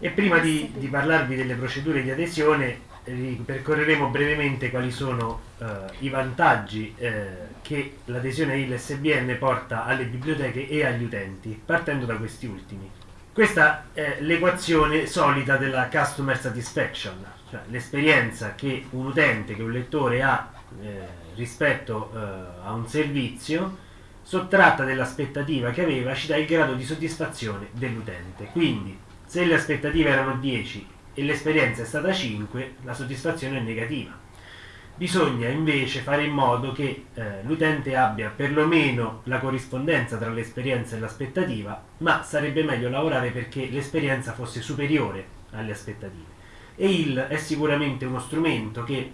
E prima di, di parlarvi delle procedure di adesione ripercorreremo brevemente quali sono eh, i vantaggi eh, che l'adesione ILSBN porta alle biblioteche e agli utenti, partendo da questi ultimi. Questa è l'equazione solita della customer satisfaction, cioè l'esperienza che un utente, che un lettore ha eh, rispetto eh, a un servizio sottratta dell'aspettativa che aveva ci dà il grado di soddisfazione dell'utente. Quindi se le aspettative erano 10 e l'esperienza è stata 5, la soddisfazione è negativa. Bisogna invece fare in modo che eh, l'utente abbia perlomeno la corrispondenza tra l'esperienza e l'aspettativa, ma sarebbe meglio lavorare perché l'esperienza fosse superiore alle aspettative. E il è sicuramente uno strumento che,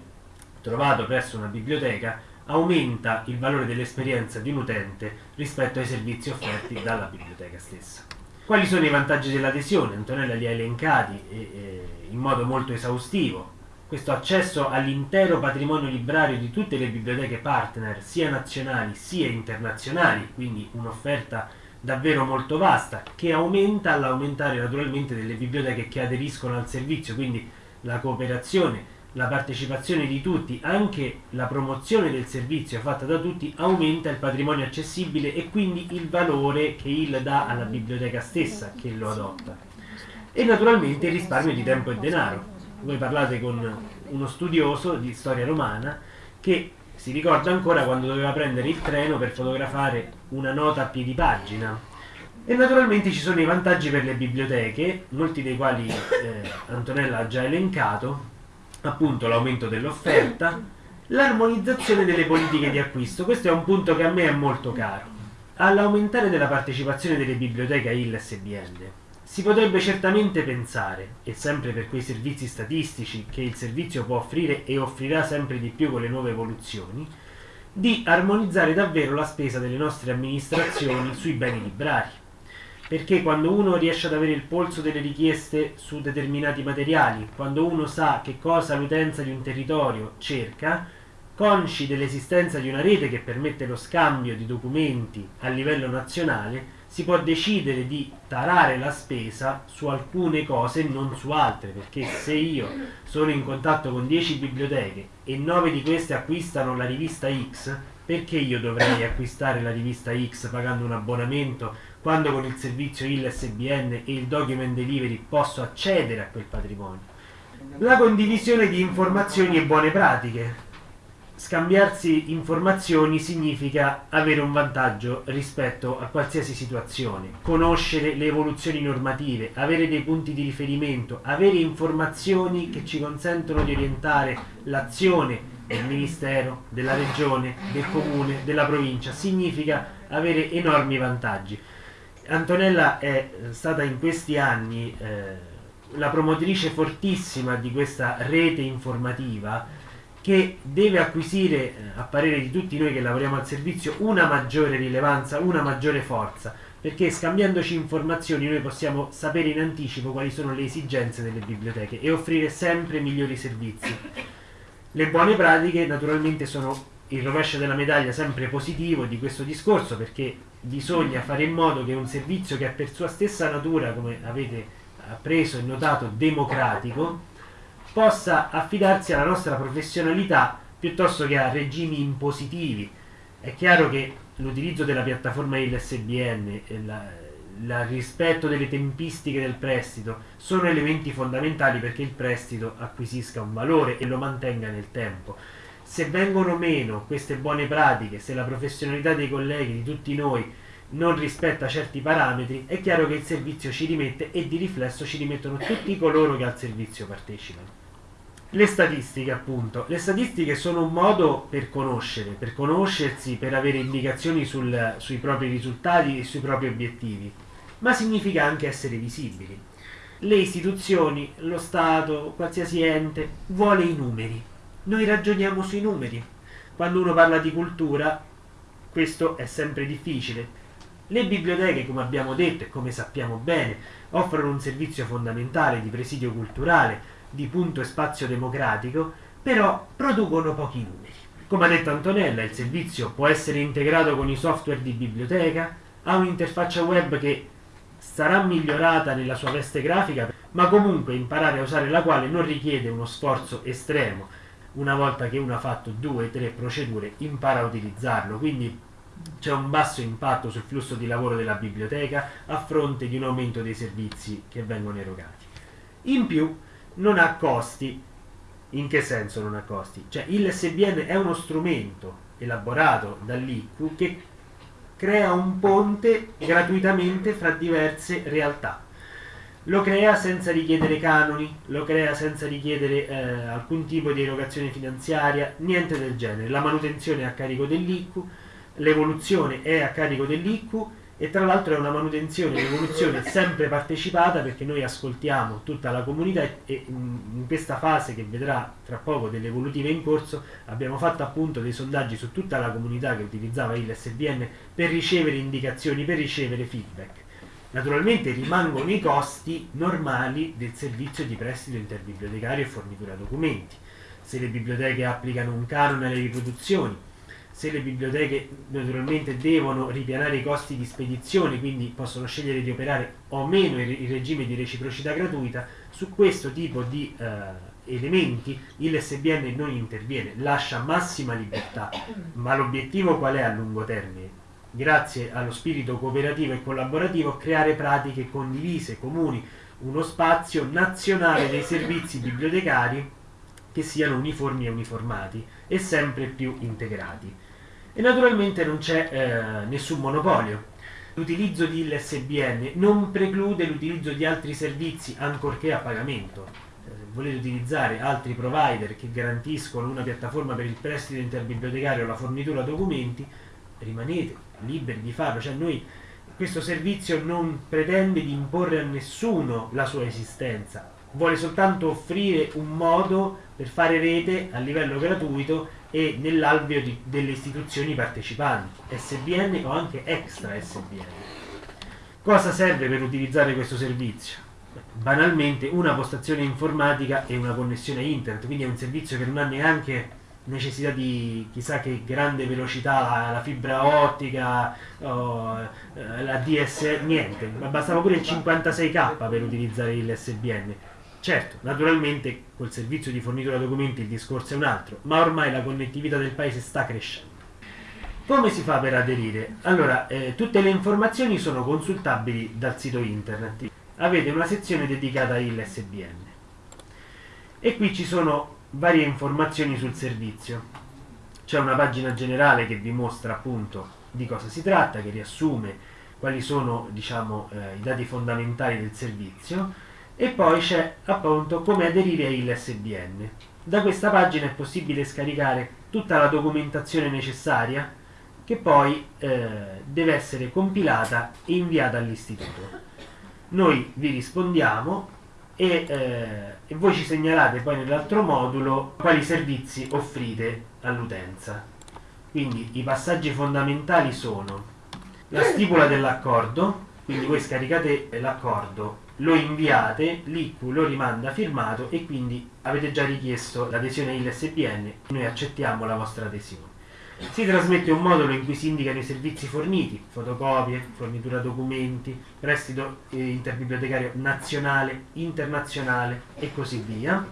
trovato presso una biblioteca, aumenta il valore dell'esperienza di un utente rispetto ai servizi offerti dalla biblioteca stessa. Quali sono i vantaggi dell'adesione? Antonella li ha elencati e, e, in modo molto esaustivo. Questo accesso all'intero patrimonio librario di tutte le biblioteche partner, sia nazionali sia internazionali, quindi un'offerta davvero molto vasta, che aumenta all'aumentare naturalmente delle biblioteche che aderiscono al servizio, quindi la cooperazione la partecipazione di tutti, anche la promozione del servizio fatta da tutti, aumenta il patrimonio accessibile e quindi il valore che il dà alla biblioteca stessa che lo adotta. E naturalmente il risparmio di tempo e denaro. Voi parlate con uno studioso di storia romana che si ricorda ancora quando doveva prendere il treno per fotografare una nota a piedi pagina. E naturalmente ci sono i vantaggi per le biblioteche, molti dei quali eh, Antonella ha già elencato, appunto l'aumento dell'offerta, l'armonizzazione delle politiche di acquisto. Questo è un punto che a me è molto caro. All'aumentare della partecipazione delle biblioteche a ILSBN si potrebbe certamente pensare, e sempre per quei servizi statistici che il servizio può offrire e offrirà sempre di più con le nuove evoluzioni, di armonizzare davvero la spesa delle nostre amministrazioni sui beni librari. Perché quando uno riesce ad avere il polso delle richieste su determinati materiali, quando uno sa che cosa l'utenza di un territorio cerca, consci dell'esistenza di una rete che permette lo scambio di documenti a livello nazionale, si può decidere di tarare la spesa su alcune cose e non su altre, perché se io sono in contatto con 10 biblioteche e 9 di queste acquistano la rivista X, perché io dovrei acquistare la rivista X pagando un abbonamento quando con il servizio ILSBN e il document delivery posso accedere a quel patrimonio. La condivisione di informazioni e buone pratiche. Scambiarsi informazioni significa avere un vantaggio rispetto a qualsiasi situazione, conoscere le evoluzioni normative, avere dei punti di riferimento, avere informazioni che ci consentono di orientare l'azione del Ministero, della Regione, del Comune, della provincia, significa avere enormi vantaggi. Antonella è stata in questi anni eh, la promotrice fortissima di questa rete informativa che deve acquisire, eh, a parere di tutti noi che lavoriamo al servizio, una maggiore rilevanza, una maggiore forza, perché scambiandoci informazioni noi possiamo sapere in anticipo quali sono le esigenze delle biblioteche e offrire sempre migliori servizi. Le buone pratiche naturalmente sono il rovescio della medaglia sempre positivo di questo discorso perché bisogna fare in modo che un servizio che è per sua stessa natura, come avete appreso e notato, democratico, possa affidarsi alla nostra professionalità piuttosto che a regimi impositivi. È chiaro che l'utilizzo della piattaforma ILSBN il rispetto delle tempistiche del prestito sono elementi fondamentali perché il prestito acquisisca un valore e lo mantenga nel tempo se vengono meno queste buone pratiche, se la professionalità dei colleghi, di tutti noi, non rispetta certi parametri, è chiaro che il servizio ci rimette e di riflesso ci rimettono tutti coloro che al servizio partecipano. Le statistiche, appunto. Le statistiche sono un modo per conoscere, per conoscersi, per avere indicazioni sul, sui propri risultati e sui propri obiettivi, ma significa anche essere visibili. Le istituzioni, lo Stato, qualsiasi ente, vuole i numeri, noi ragioniamo sui numeri. Quando uno parla di cultura, questo è sempre difficile. Le biblioteche, come abbiamo detto e come sappiamo bene, offrono un servizio fondamentale di presidio culturale, di punto e spazio democratico, però producono pochi numeri. Come ha detto Antonella, il servizio può essere integrato con i software di biblioteca, ha un'interfaccia web che sarà migliorata nella sua veste grafica, ma comunque imparare a usare la quale non richiede uno sforzo estremo. Una volta che uno ha fatto due, tre procedure, impara a utilizzarlo, quindi c'è un basso impatto sul flusso di lavoro della biblioteca a fronte di un aumento dei servizi che vengono erogati. In più non ha costi. In che senso non ha costi? Cioè il SBN è uno strumento elaborato dall'ICU che crea un ponte gratuitamente fra diverse realtà. Lo crea senza richiedere canoni, lo crea senza richiedere eh, alcun tipo di erogazione finanziaria, niente del genere. La manutenzione è a carico dell'ICU, l'evoluzione è a carico dell'ICU e tra l'altro è una manutenzione, un'evoluzione sempre partecipata perché noi ascoltiamo tutta la comunità e in questa fase che vedrà tra poco delle evolutive in corso abbiamo fatto appunto dei sondaggi su tutta la comunità che utilizzava il SBN per ricevere indicazioni, per ricevere feedback. Naturalmente rimangono i costi normali del servizio di prestito interbibliotecario e fornitura documenti. Se le biblioteche applicano un canone alle riproduzioni, se le biblioteche naturalmente devono ripianare i costi di spedizione, quindi possono scegliere di operare o meno il, regime di reciprocità gratuita, su questo tipo di eh, elementi il SBN non interviene, lascia massima libertà, ma l'obiettivo qual è a lungo termine? Grazie allo spirito cooperativo e collaborativo creare pratiche condivise, comuni, uno spazio nazionale dei servizi bibliotecari che siano uniformi e uniformati e sempre più integrati e naturalmente non c'è eh, nessun monopolio. L'utilizzo di ILSBN non preclude l'utilizzo di altri servizi ancorché a pagamento. Se volete utilizzare altri provider che garantiscono una piattaforma per il prestito interbibliotecario o la fornitura documenti, rimanete liberi di farlo. Cioè noi, questo servizio non pretende di imporre a nessuno la sua esistenza, vuole soltanto offrire un modo per fare rete a livello gratuito e nell'alveo delle istituzioni partecipanti, SBN o anche extra SBN. Cosa serve per utilizzare questo servizio? Banalmente una postazione informatica e una connessione internet, quindi è un servizio che non ha neanche necessità di chissà che grande velocità, la fibra ottica, oh, la DS, niente, bastava pure il 56k per utilizzare il SBN Certo, naturalmente col servizio di fornitura documenti il discorso è un altro, ma ormai la connettività del paese sta crescendo. Come si fa per aderire? Allora, eh, tutte le informazioni sono consultabili dal sito internet. Avete una sezione dedicata all'SBN. E qui ci sono varie informazioni sul servizio. C'è una pagina generale che vi mostra appunto di cosa si tratta, che riassume quali sono diciamo, eh, i dati fondamentali del servizio e poi c'è appunto come aderire a ILSBN. Da questa pagina è possibile scaricare tutta la documentazione necessaria che poi eh, deve essere compilata e inviata all'istituto. Noi vi rispondiamo e, eh, e voi ci segnalate poi nell'altro modulo quali servizi offrite all'utenza. Quindi i passaggi fondamentali sono la stipula dell'accordo, quindi voi scaricate l'accordo lo inviate, l'ICU lo rimanda firmato e quindi avete già richiesto l'adesione ILSBN, noi accettiamo la vostra adesione. Si trasmette un modulo in cui si indicano i servizi forniti, fotocopie, fornitura documenti, prestito eh, interbibliotecario nazionale, internazionale e così via.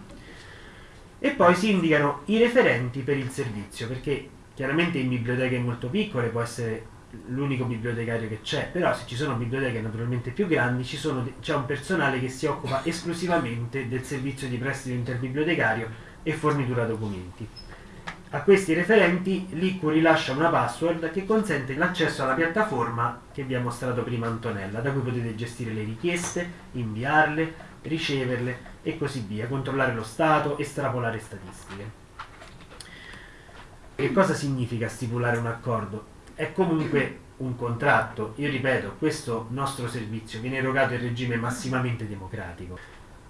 E poi si indicano i referenti per il servizio, perché chiaramente in biblioteche molto piccole può essere l'unico bibliotecario che c'è, però se ci sono biblioteche naturalmente più grandi c'è un personale che si occupa esclusivamente del servizio di prestito interbibliotecario e fornitura documenti. A questi referenti l'ICU rilascia una password che consente l'accesso alla piattaforma che vi ha mostrato prima Antonella, da cui potete gestire le richieste, inviarle, riceverle e così via, controllare lo stato, estrapolare statistiche. Che cosa significa stipulare un accordo? È comunque un contratto. Io ripeto, questo nostro servizio viene erogato in regime massimamente democratico.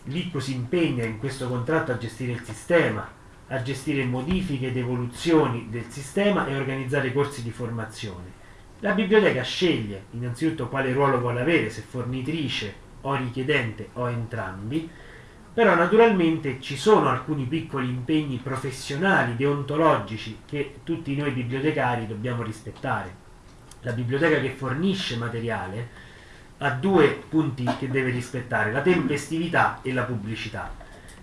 L'ICCO si impegna in questo contratto a gestire il sistema, a gestire modifiche ed evoluzioni del sistema e organizzare corsi di formazione. La biblioteca sceglie innanzitutto quale ruolo vuole avere, se fornitrice o richiedente o entrambi, però naturalmente ci sono alcuni piccoli impegni professionali, deontologici, che tutti noi bibliotecari dobbiamo rispettare. La biblioteca che fornisce materiale ha due punti che deve rispettare, la tempestività e la pubblicità.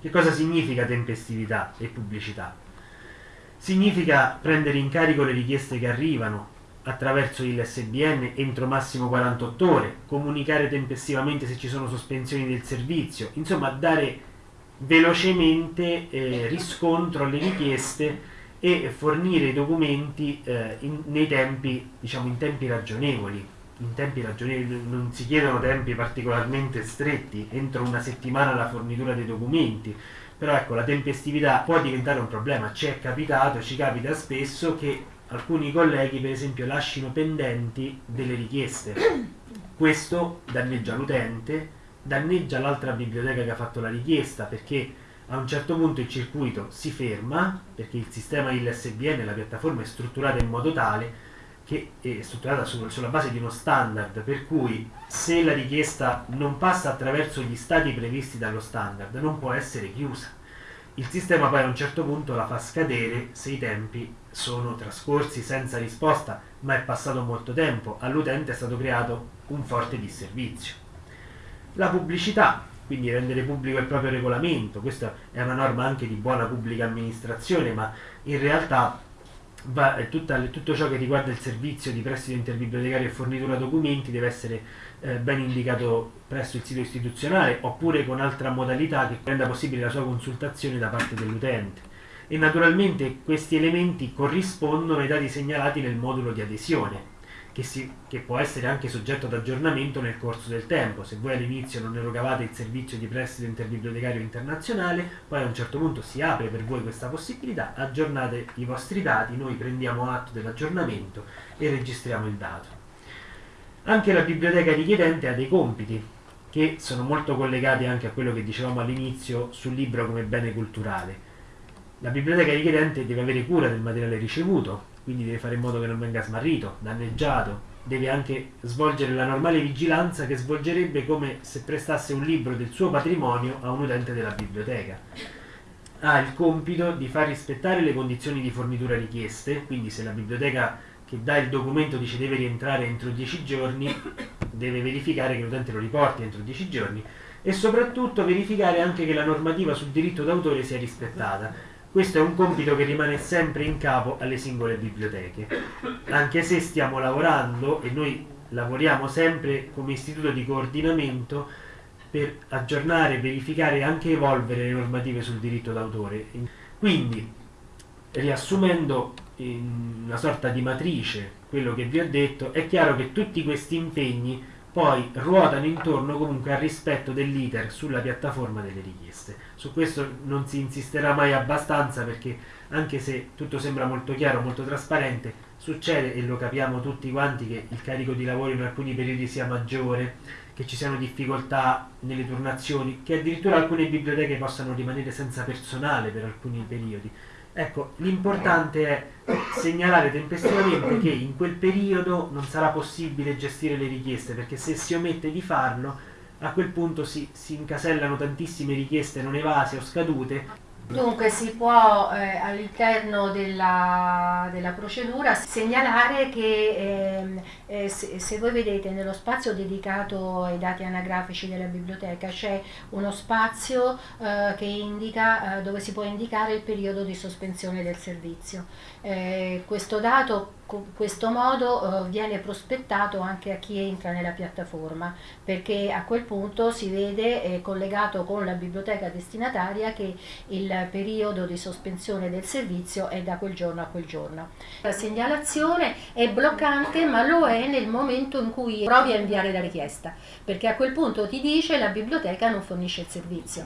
Che cosa significa tempestività e pubblicità? Significa prendere in carico le richieste che arrivano attraverso il SBN entro massimo 48 ore, comunicare tempestivamente se ci sono sospensioni del servizio, insomma dare velocemente eh, riscontro alle richieste e fornire i documenti eh, in, tempi, diciamo, in tempi ragionevoli. In tempi ragionevoli non si chiedono tempi particolarmente stretti, entro una settimana la fornitura dei documenti, però ecco la tempestività può diventare un problema, ci è capitato, ci capita spesso che alcuni colleghi per esempio lasciano pendenti delle richieste. Questo danneggia l'utente, danneggia l'altra biblioteca che ha fatto la richiesta perché a un certo punto il circuito si ferma perché il sistema ILSBN, la piattaforma è strutturata in modo tale che è strutturata su, sulla base di uno standard per cui se la richiesta non passa attraverso gli stati previsti dallo standard non può essere chiusa il sistema poi a un certo punto la fa scadere se i tempi sono trascorsi senza risposta ma è passato molto tempo all'utente è stato creato un forte disservizio la pubblicità quindi rendere pubblico il proprio regolamento, questa è una norma anche di buona pubblica amministrazione, ma in realtà va, tutta, tutto ciò che riguarda il servizio di prestito interbibliotecario e fornitura documenti deve essere eh, ben indicato presso il sito istituzionale oppure con altra modalità che renda possibile la sua consultazione da parte dell'utente. E naturalmente questi elementi corrispondono ai dati segnalati nel modulo di adesione che, si, che, può essere anche soggetto ad aggiornamento nel corso del tempo. Se voi all'inizio non erogavate il servizio di prestito interbibliotecario internazionale, poi a un certo punto si apre per voi questa possibilità, aggiornate i vostri dati, noi prendiamo atto dell'aggiornamento e registriamo il dato. Anche la biblioteca richiedente ha dei compiti che sono molto collegati anche a quello che dicevamo all'inizio sul libro come bene culturale. La biblioteca richiedente deve avere cura del materiale ricevuto, quindi deve fare in modo che non venga smarrito, danneggiato, deve anche svolgere la normale vigilanza che svolgerebbe come se prestasse un libro del suo patrimonio a un utente della biblioteca. Ha il compito di far rispettare le condizioni di fornitura richieste, quindi se la biblioteca che dà il documento dice deve rientrare entro 10 giorni, deve verificare che l'utente lo riporti entro 10 giorni e soprattutto verificare anche che la normativa sul diritto d'autore sia rispettata questo è un compito che rimane sempre in capo alle singole biblioteche, anche se stiamo lavorando e noi lavoriamo sempre come istituto di coordinamento per aggiornare, verificare e anche evolvere le normative sul diritto d'autore. Quindi, riassumendo in una sorta di matrice quello che vi ho detto, è chiaro che tutti questi impegni poi ruotano intorno comunque al rispetto dell'iter sulla piattaforma delle richieste. Su questo non si insisterà mai abbastanza perché anche se tutto sembra molto chiaro, molto trasparente, succede e lo capiamo tutti quanti che il carico di lavoro in alcuni periodi sia maggiore, che ci siano difficoltà nelle turnazioni, che addirittura alcune biblioteche possano rimanere senza personale per alcuni periodi. Ecco, l'importante è segnalare tempestivamente che in quel periodo non sarà possibile gestire le richieste, perché se si omette di farlo, a quel punto si, si incasellano tantissime richieste non evase o scadute Dunque si può eh, all'interno della, della, procedura segnalare che eh, eh, se, se, voi vedete nello spazio dedicato ai dati anagrafici della biblioteca c'è uno spazio eh, che indica, eh, dove si può indicare il periodo di sospensione del servizio. Eh, questo dato questo modo eh, viene prospettato anche a chi entra nella piattaforma perché a quel punto si vede eh, collegato con la biblioteca destinataria che il periodo di sospensione del servizio è da quel giorno a quel giorno. La segnalazione è bloccante ma lo è nel momento in cui provi a inviare la richiesta perché a quel punto ti dice la biblioteca non fornisce il servizio.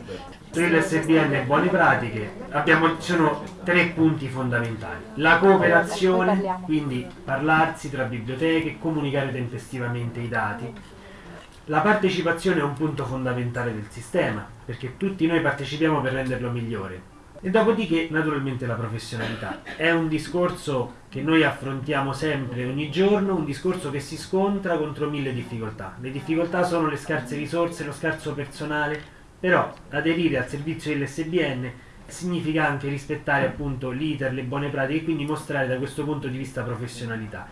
Per l'SBN buone pratiche abbiamo, ci sono tre punti fondamentali. La cooperazione, quindi quindi parlarsi tra biblioteche, comunicare tempestivamente i dati. La partecipazione è un punto fondamentale del sistema, perché tutti noi partecipiamo per renderlo migliore. E dopodiché, naturalmente, la professionalità. È un discorso che noi affrontiamo sempre, ogni giorno, un discorso che si scontra contro mille difficoltà. Le difficoltà sono le scarse risorse, lo scarso personale, però aderire al servizio LSBN significa anche rispettare appunto l'iter, le buone pratiche e quindi mostrare da questo punto di vista professionalità.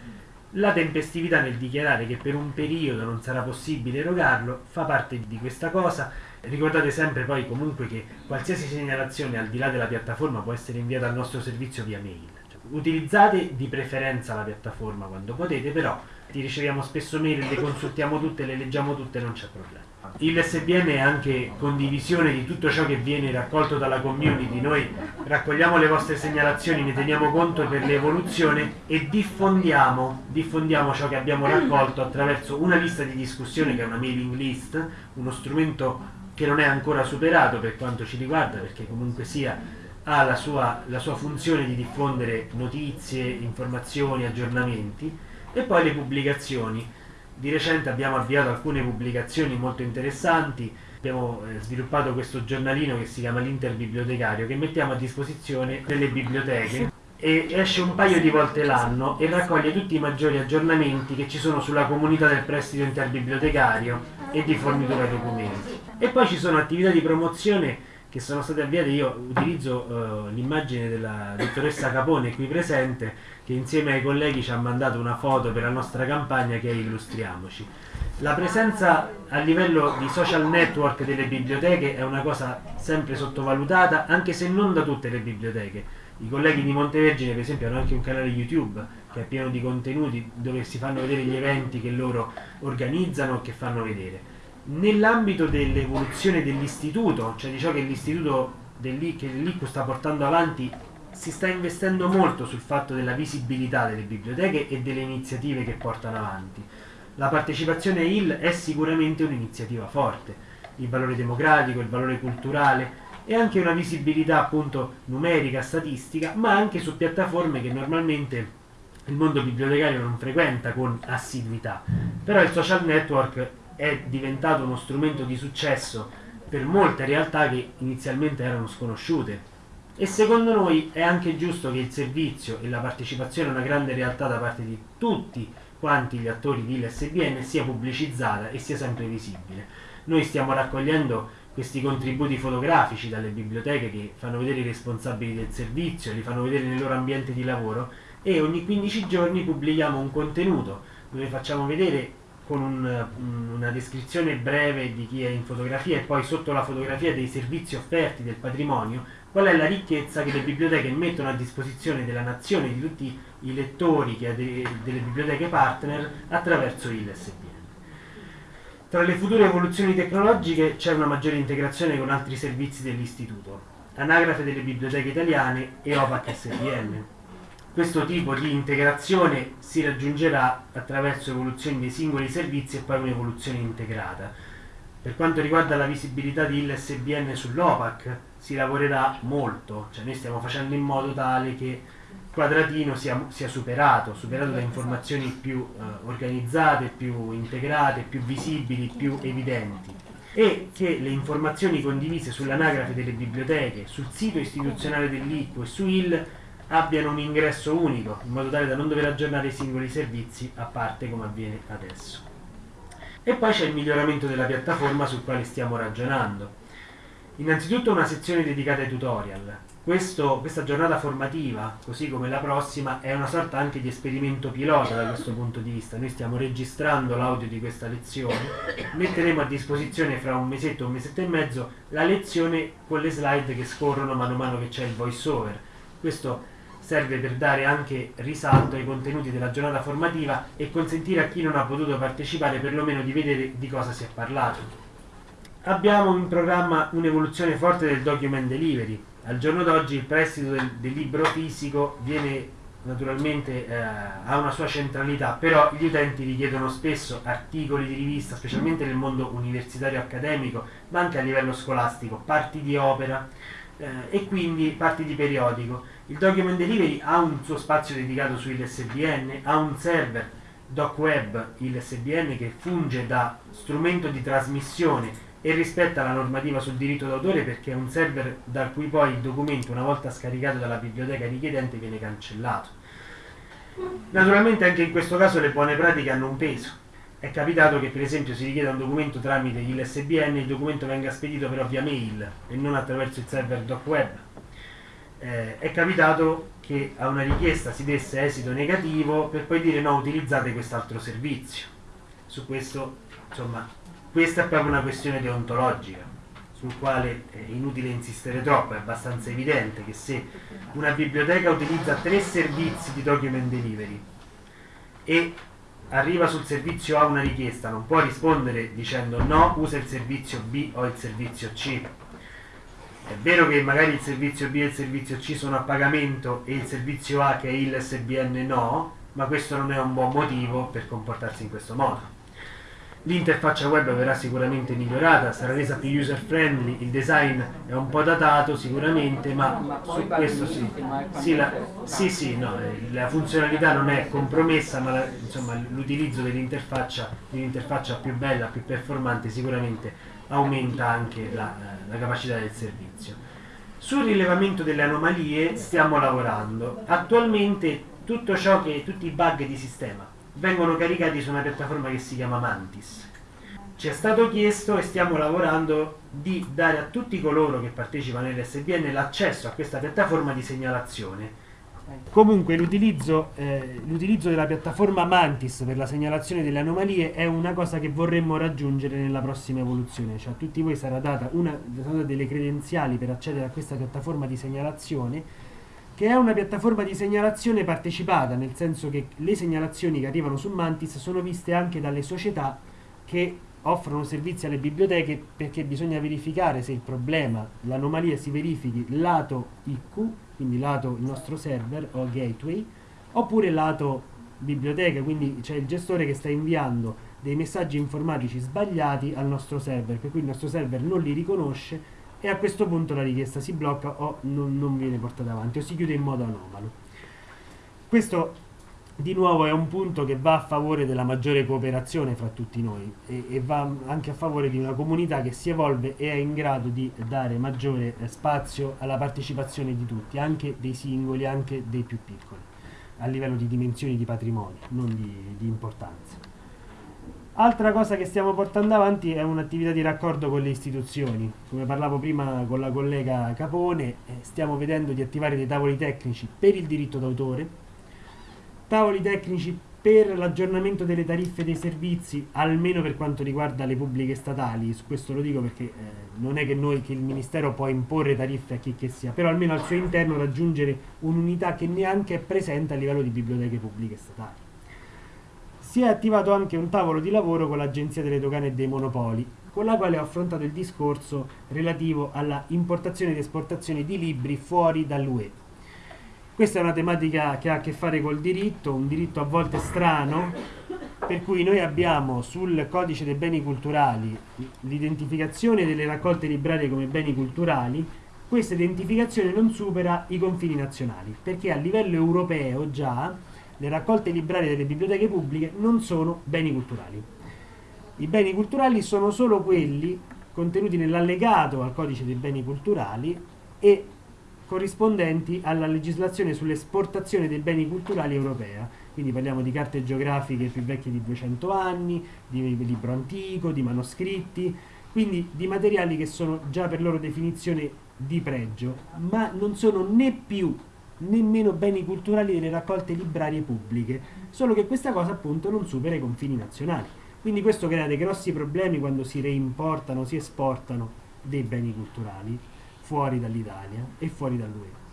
La tempestività nel dichiarare che per un periodo non sarà possibile erogarlo fa parte di questa cosa. Ricordate sempre poi comunque che qualsiasi segnalazione al di là della piattaforma può essere inviata al nostro servizio via mail. Cioè, utilizzate di preferenza la piattaforma quando potete, però ti riceviamo spesso mail, le consultiamo tutte, le leggiamo tutte, non c'è problema. Il SBN è anche condivisione di tutto ciò che viene raccolto dalla community, noi raccogliamo le vostre segnalazioni, ne teniamo conto per l'evoluzione e diffondiamo, diffondiamo ciò che abbiamo raccolto attraverso una lista di discussione che è una mailing list, uno strumento che non è ancora superato per quanto ci riguarda, perché comunque sia ha la sua, la sua funzione di diffondere notizie, informazioni, aggiornamenti e poi le pubblicazioni di recente abbiamo avviato alcune pubblicazioni molto interessanti, abbiamo eh, sviluppato questo giornalino che si chiama l'Interbibliotecario che mettiamo a disposizione delle biblioteche. E esce un paio di volte l'anno e raccoglie tutti i maggiori aggiornamenti che ci sono sulla comunità del prestito interbibliotecario e di fornitura documenti. E poi ci sono attività di promozione che sono state avviate, io utilizzo uh, l'immagine della dottoressa Capone qui presente che insieme ai colleghi ci ha mandato una foto per la nostra campagna che è Illustriamoci. La presenza a livello di social network delle biblioteche è una cosa sempre sottovalutata, anche se non da tutte le biblioteche. I colleghi di Montevergine, per esempio, hanno anche un canale YouTube che è pieno di contenuti dove si fanno vedere gli eventi che loro organizzano o che fanno vedere nell'ambito dell'evoluzione dell'istituto, cioè di ciò che l'istituto che l'ICU sta portando avanti, si sta investendo molto sul fatto della visibilità delle biblioteche e delle iniziative che portano avanti. La partecipazione IL è sicuramente un'iniziativa forte, il valore democratico, il valore culturale e anche una visibilità appunto numerica, statistica, ma anche su piattaforme che normalmente il mondo bibliotecario non frequenta con assiduità. Però il social network è diventato uno strumento di successo per molte realtà che inizialmente erano sconosciute. E secondo noi è anche giusto che il servizio e la partecipazione a una grande realtà da parte di tutti quanti gli attori di LSBN sia pubblicizzata e sia sempre visibile. Noi stiamo raccogliendo questi contributi fotografici dalle biblioteche che fanno vedere i responsabili del servizio, li fanno vedere nel loro ambiente di lavoro e ogni 15 giorni pubblichiamo un contenuto dove facciamo vedere con un, una descrizione breve di chi è in fotografia e poi sotto la fotografia dei servizi offerti del patrimonio, qual è la ricchezza che le biblioteche mettono a disposizione della nazione, di tutti i lettori delle biblioteche partner attraverso il SBN. Tra le future evoluzioni tecnologiche c'è una maggiore integrazione con altri servizi dell'istituto, anagrafe delle biblioteche italiane e OPAC SBN questo tipo di integrazione si raggiungerà attraverso evoluzioni dei singoli servizi e poi un'evoluzione integrata. Per quanto riguarda la visibilità di ILSBN sull'OPAC si lavorerà molto, cioè noi stiamo facendo in modo tale che Quadratino sia, sia superato, superato da informazioni più eh, organizzate, più integrate, più visibili, più evidenti e che le informazioni condivise sull'anagrafe delle biblioteche, sul sito istituzionale dell'ICO e su IL abbiano un ingresso unico, in modo tale da non dover aggiornare i singoli servizi a parte come avviene adesso. E poi c'è il miglioramento della piattaforma sul quale stiamo ragionando. Innanzitutto una sezione dedicata ai tutorial. Questo, questa giornata formativa, così come la prossima, è una sorta anche di esperimento pilota da questo punto di vista. Noi stiamo registrando l'audio di questa lezione, metteremo a disposizione fra un mesetto, un mesetto e mezzo, la lezione con le slide che scorrono mano a mano che c'è il voice over. Questo serve per dare anche risalto ai contenuti della giornata formativa e consentire a chi non ha potuto partecipare perlomeno di vedere di cosa si è parlato. Abbiamo in programma un'evoluzione forte del document delivery. Al giorno d'oggi il prestito del, del libro fisico viene naturalmente eh, ha una sua centralità, però gli utenti richiedono spesso articoli di rivista, specialmente nel mondo universitario accademico, ma anche a livello scolastico, parti di opera eh, e quindi parti di periodico il Document Delivery ha un suo spazio dedicato su ILSBN, ha un server doc web ILSBN che funge da strumento di trasmissione e rispetta la normativa sul diritto d'autore perché è un server da cui poi il documento una volta scaricato dalla biblioteca richiedente viene cancellato. Naturalmente anche in questo caso le buone pratiche hanno un peso. È capitato che per esempio si richieda un documento tramite ILSBN e il documento venga spedito però via mail e non attraverso il server doc web eh, è capitato che a una richiesta si desse esito negativo per poi dire no, utilizzate quest'altro servizio. Su questo, insomma, questa è proprio una questione deontologica sul quale è inutile insistere troppo, è abbastanza evidente che se una biblioteca utilizza tre servizi di document delivery e arriva sul servizio A una richiesta, non può rispondere dicendo no, usa il servizio B o il servizio C. È vero che magari il servizio B e il servizio C sono a pagamento e il servizio A che è il SBN no, ma questo non è un buon motivo per comportarsi in questo modo. L'interfaccia web verrà sicuramente migliorata, sarà resa più user friendly, il design è un po' datato sicuramente, ma, su questo sì. Sì, la, sì, sì no, eh, la funzionalità non è compromessa, ma l'utilizzo dell'interfaccia, dell'interfaccia più bella, più performante sicuramente aumenta anche la, eh, la capacità del servizio. Sul rilevamento delle anomalie stiamo lavorando. Attualmente tutto ciò che, tutti i bug di sistema vengono caricati su una piattaforma che si chiama Mantis. Ci è stato chiesto e stiamo lavorando di dare a tutti coloro che partecipano all'SBN l'accesso a questa piattaforma di segnalazione. Comunque l'utilizzo, eh, della piattaforma Mantis per la segnalazione delle anomalie è una cosa che vorremmo raggiungere nella prossima evoluzione, cioè a tutti voi sarà data una delle credenziali per accedere a questa piattaforma di segnalazione che è una piattaforma di segnalazione partecipata, nel senso che le segnalazioni che arrivano su Mantis sono viste anche dalle società che offrono servizi alle biblioteche perché bisogna verificare se il problema, l'anomalia si verifichi lato IQ, quindi lato il nostro server o gateway, oppure lato biblioteca, quindi c'è il gestore che sta inviando dei messaggi informatici sbagliati al nostro server, per cui il nostro server non li riconosce e a questo punto la richiesta si blocca o non, non viene portata avanti o si chiude in modo anomalo. Questo di nuovo è un punto che va a favore della maggiore cooperazione fra tutti noi e, e, va anche a favore di una comunità che si evolve e è in grado di dare maggiore eh, spazio alla partecipazione di tutti, anche dei singoli, anche dei più piccoli, a livello di dimensioni di patrimonio, non di, di importanza. Altra cosa che stiamo portando avanti è un'attività di raccordo con le istituzioni. Come parlavo prima con la collega Capone, eh, stiamo vedendo di attivare dei tavoli tecnici per il diritto d'autore, tavoli tecnici per l'aggiornamento delle tariffe dei servizi, almeno per quanto riguarda le pubbliche statali, su questo lo dico perché eh, non è che noi, che il Ministero può imporre tariffe a chi che sia, però almeno al suo interno raggiungere un'unità che neanche è presente a livello di biblioteche pubbliche statali. Si è attivato anche un tavolo di lavoro con l'Agenzia delle Dogane e dei Monopoli, con la quale ho affrontato il discorso relativo alla importazione ed esportazione di libri fuori dall'UE. Questa è una tematica che ha a che fare col diritto, un diritto a volte strano, per cui noi abbiamo sul codice dei beni culturali l'identificazione delle raccolte librarie come beni culturali, questa identificazione non supera i confini nazionali, perché a livello europeo già le raccolte librarie delle biblioteche pubbliche non sono beni culturali. I beni culturali sono solo quelli contenuti nell'allegato al codice dei beni culturali e corrispondenti alla legislazione sull'esportazione dei beni culturali europea. Quindi parliamo di carte geografiche più vecchie di 200 anni, di libro antico, di manoscritti, quindi di materiali che sono già per loro definizione di pregio, ma non sono né più nemmeno beni culturali delle raccolte librarie pubbliche, solo che questa cosa appunto non supera i confini nazionali. Quindi questo crea dei grossi problemi quando si reimportano, si esportano dei beni culturali fuori dall'Italia e fuori dall'UE.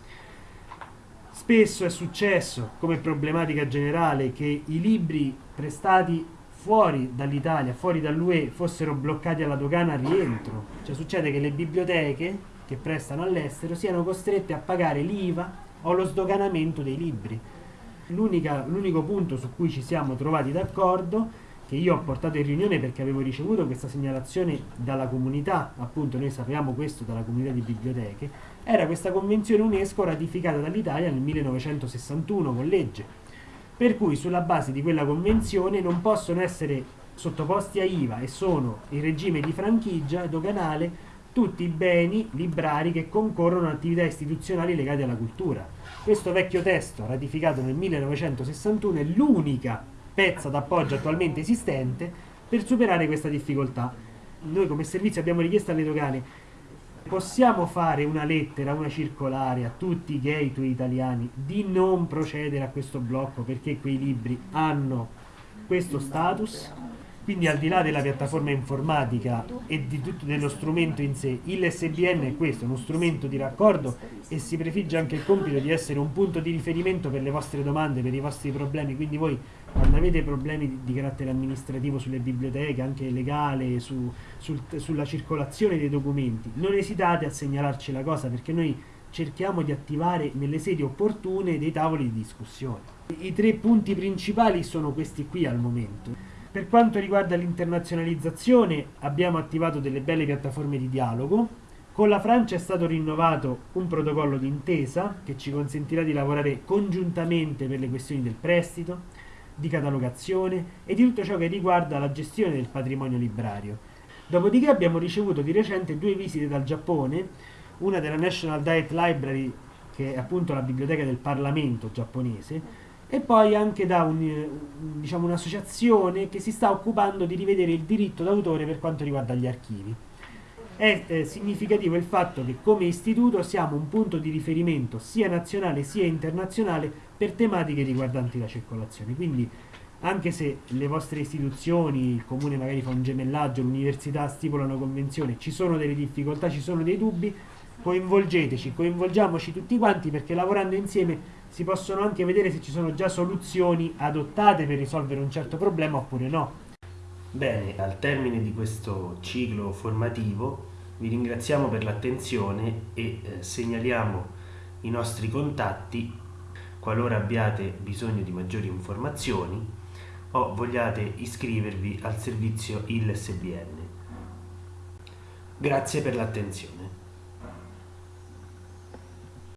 Spesso è successo, come problematica generale, che i libri prestati fuori dall'Italia, fuori dall'UE, fossero bloccati alla dogana rientro. Cioè succede che le biblioteche che prestano all'estero siano costrette a pagare l'IVA o lo sdoganamento dei libri. L'unico punto su cui ci siamo trovati d'accordo, che io ho portato in riunione perché avevo ricevuto questa segnalazione dalla comunità, appunto noi sappiamo questo dalla comunità di biblioteche, era questa convenzione UNESCO ratificata dall'Italia nel 1961 con legge, per cui sulla base di quella convenzione non possono essere sottoposti a IVA e sono in regime di franchigia doganale tutti i beni librari che concorrono a attività istituzionali legate alla cultura. Questo vecchio testo, ratificato nel 1961, è l'unica pezza d'appoggio attualmente esistente per superare questa difficoltà. Noi come servizio abbiamo richiesto alle dogane possiamo fare una lettera, una circolare a tutti i gateway italiani di non procedere a questo blocco perché quei libri hanno questo status? Quindi al di là della piattaforma informatica e di tutto dello strumento in sé, il SBN è questo, uno strumento di raccordo e si prefigge anche il compito di essere un punto di riferimento per le vostre domande, per i vostri problemi, quindi voi quando avete problemi di, carattere amministrativo sulle biblioteche, anche legale, su, sul, sulla circolazione dei documenti, non esitate a segnalarci la cosa perché noi cerchiamo di attivare nelle sedi opportune dei tavoli di discussione. I tre punti principali sono questi qui al momento. Per quanto riguarda l'internazionalizzazione abbiamo attivato delle belle piattaforme di dialogo. Con la Francia è stato rinnovato un protocollo d'intesa che ci consentirà di lavorare congiuntamente per le questioni del prestito, di catalogazione e di tutto ciò che riguarda la gestione del patrimonio librario. Dopodiché abbiamo ricevuto di recente due visite dal Giappone, una della National Diet Library, che è appunto la biblioteca del Parlamento giapponese, e poi anche da un, diciamo, un'associazione che si sta occupando di rivedere il diritto d'autore per quanto riguarda gli archivi. È eh, significativo il fatto che come istituto siamo un punto di riferimento sia nazionale sia internazionale per tematiche riguardanti la circolazione. Quindi anche se le vostre istituzioni, il comune magari fa un gemellaggio, l'università stipula una convenzione, ci sono delle difficoltà, ci sono dei dubbi, coinvolgeteci, coinvolgiamoci tutti quanti perché lavorando insieme si possono anche vedere se ci sono già soluzioni adottate per risolvere un certo problema oppure no. Bene, al termine di questo ciclo formativo vi ringraziamo per l'attenzione e eh, segnaliamo i nostri contatti qualora abbiate bisogno di maggiori informazioni o vogliate iscrivervi al servizio ILSBN. Grazie per l'attenzione.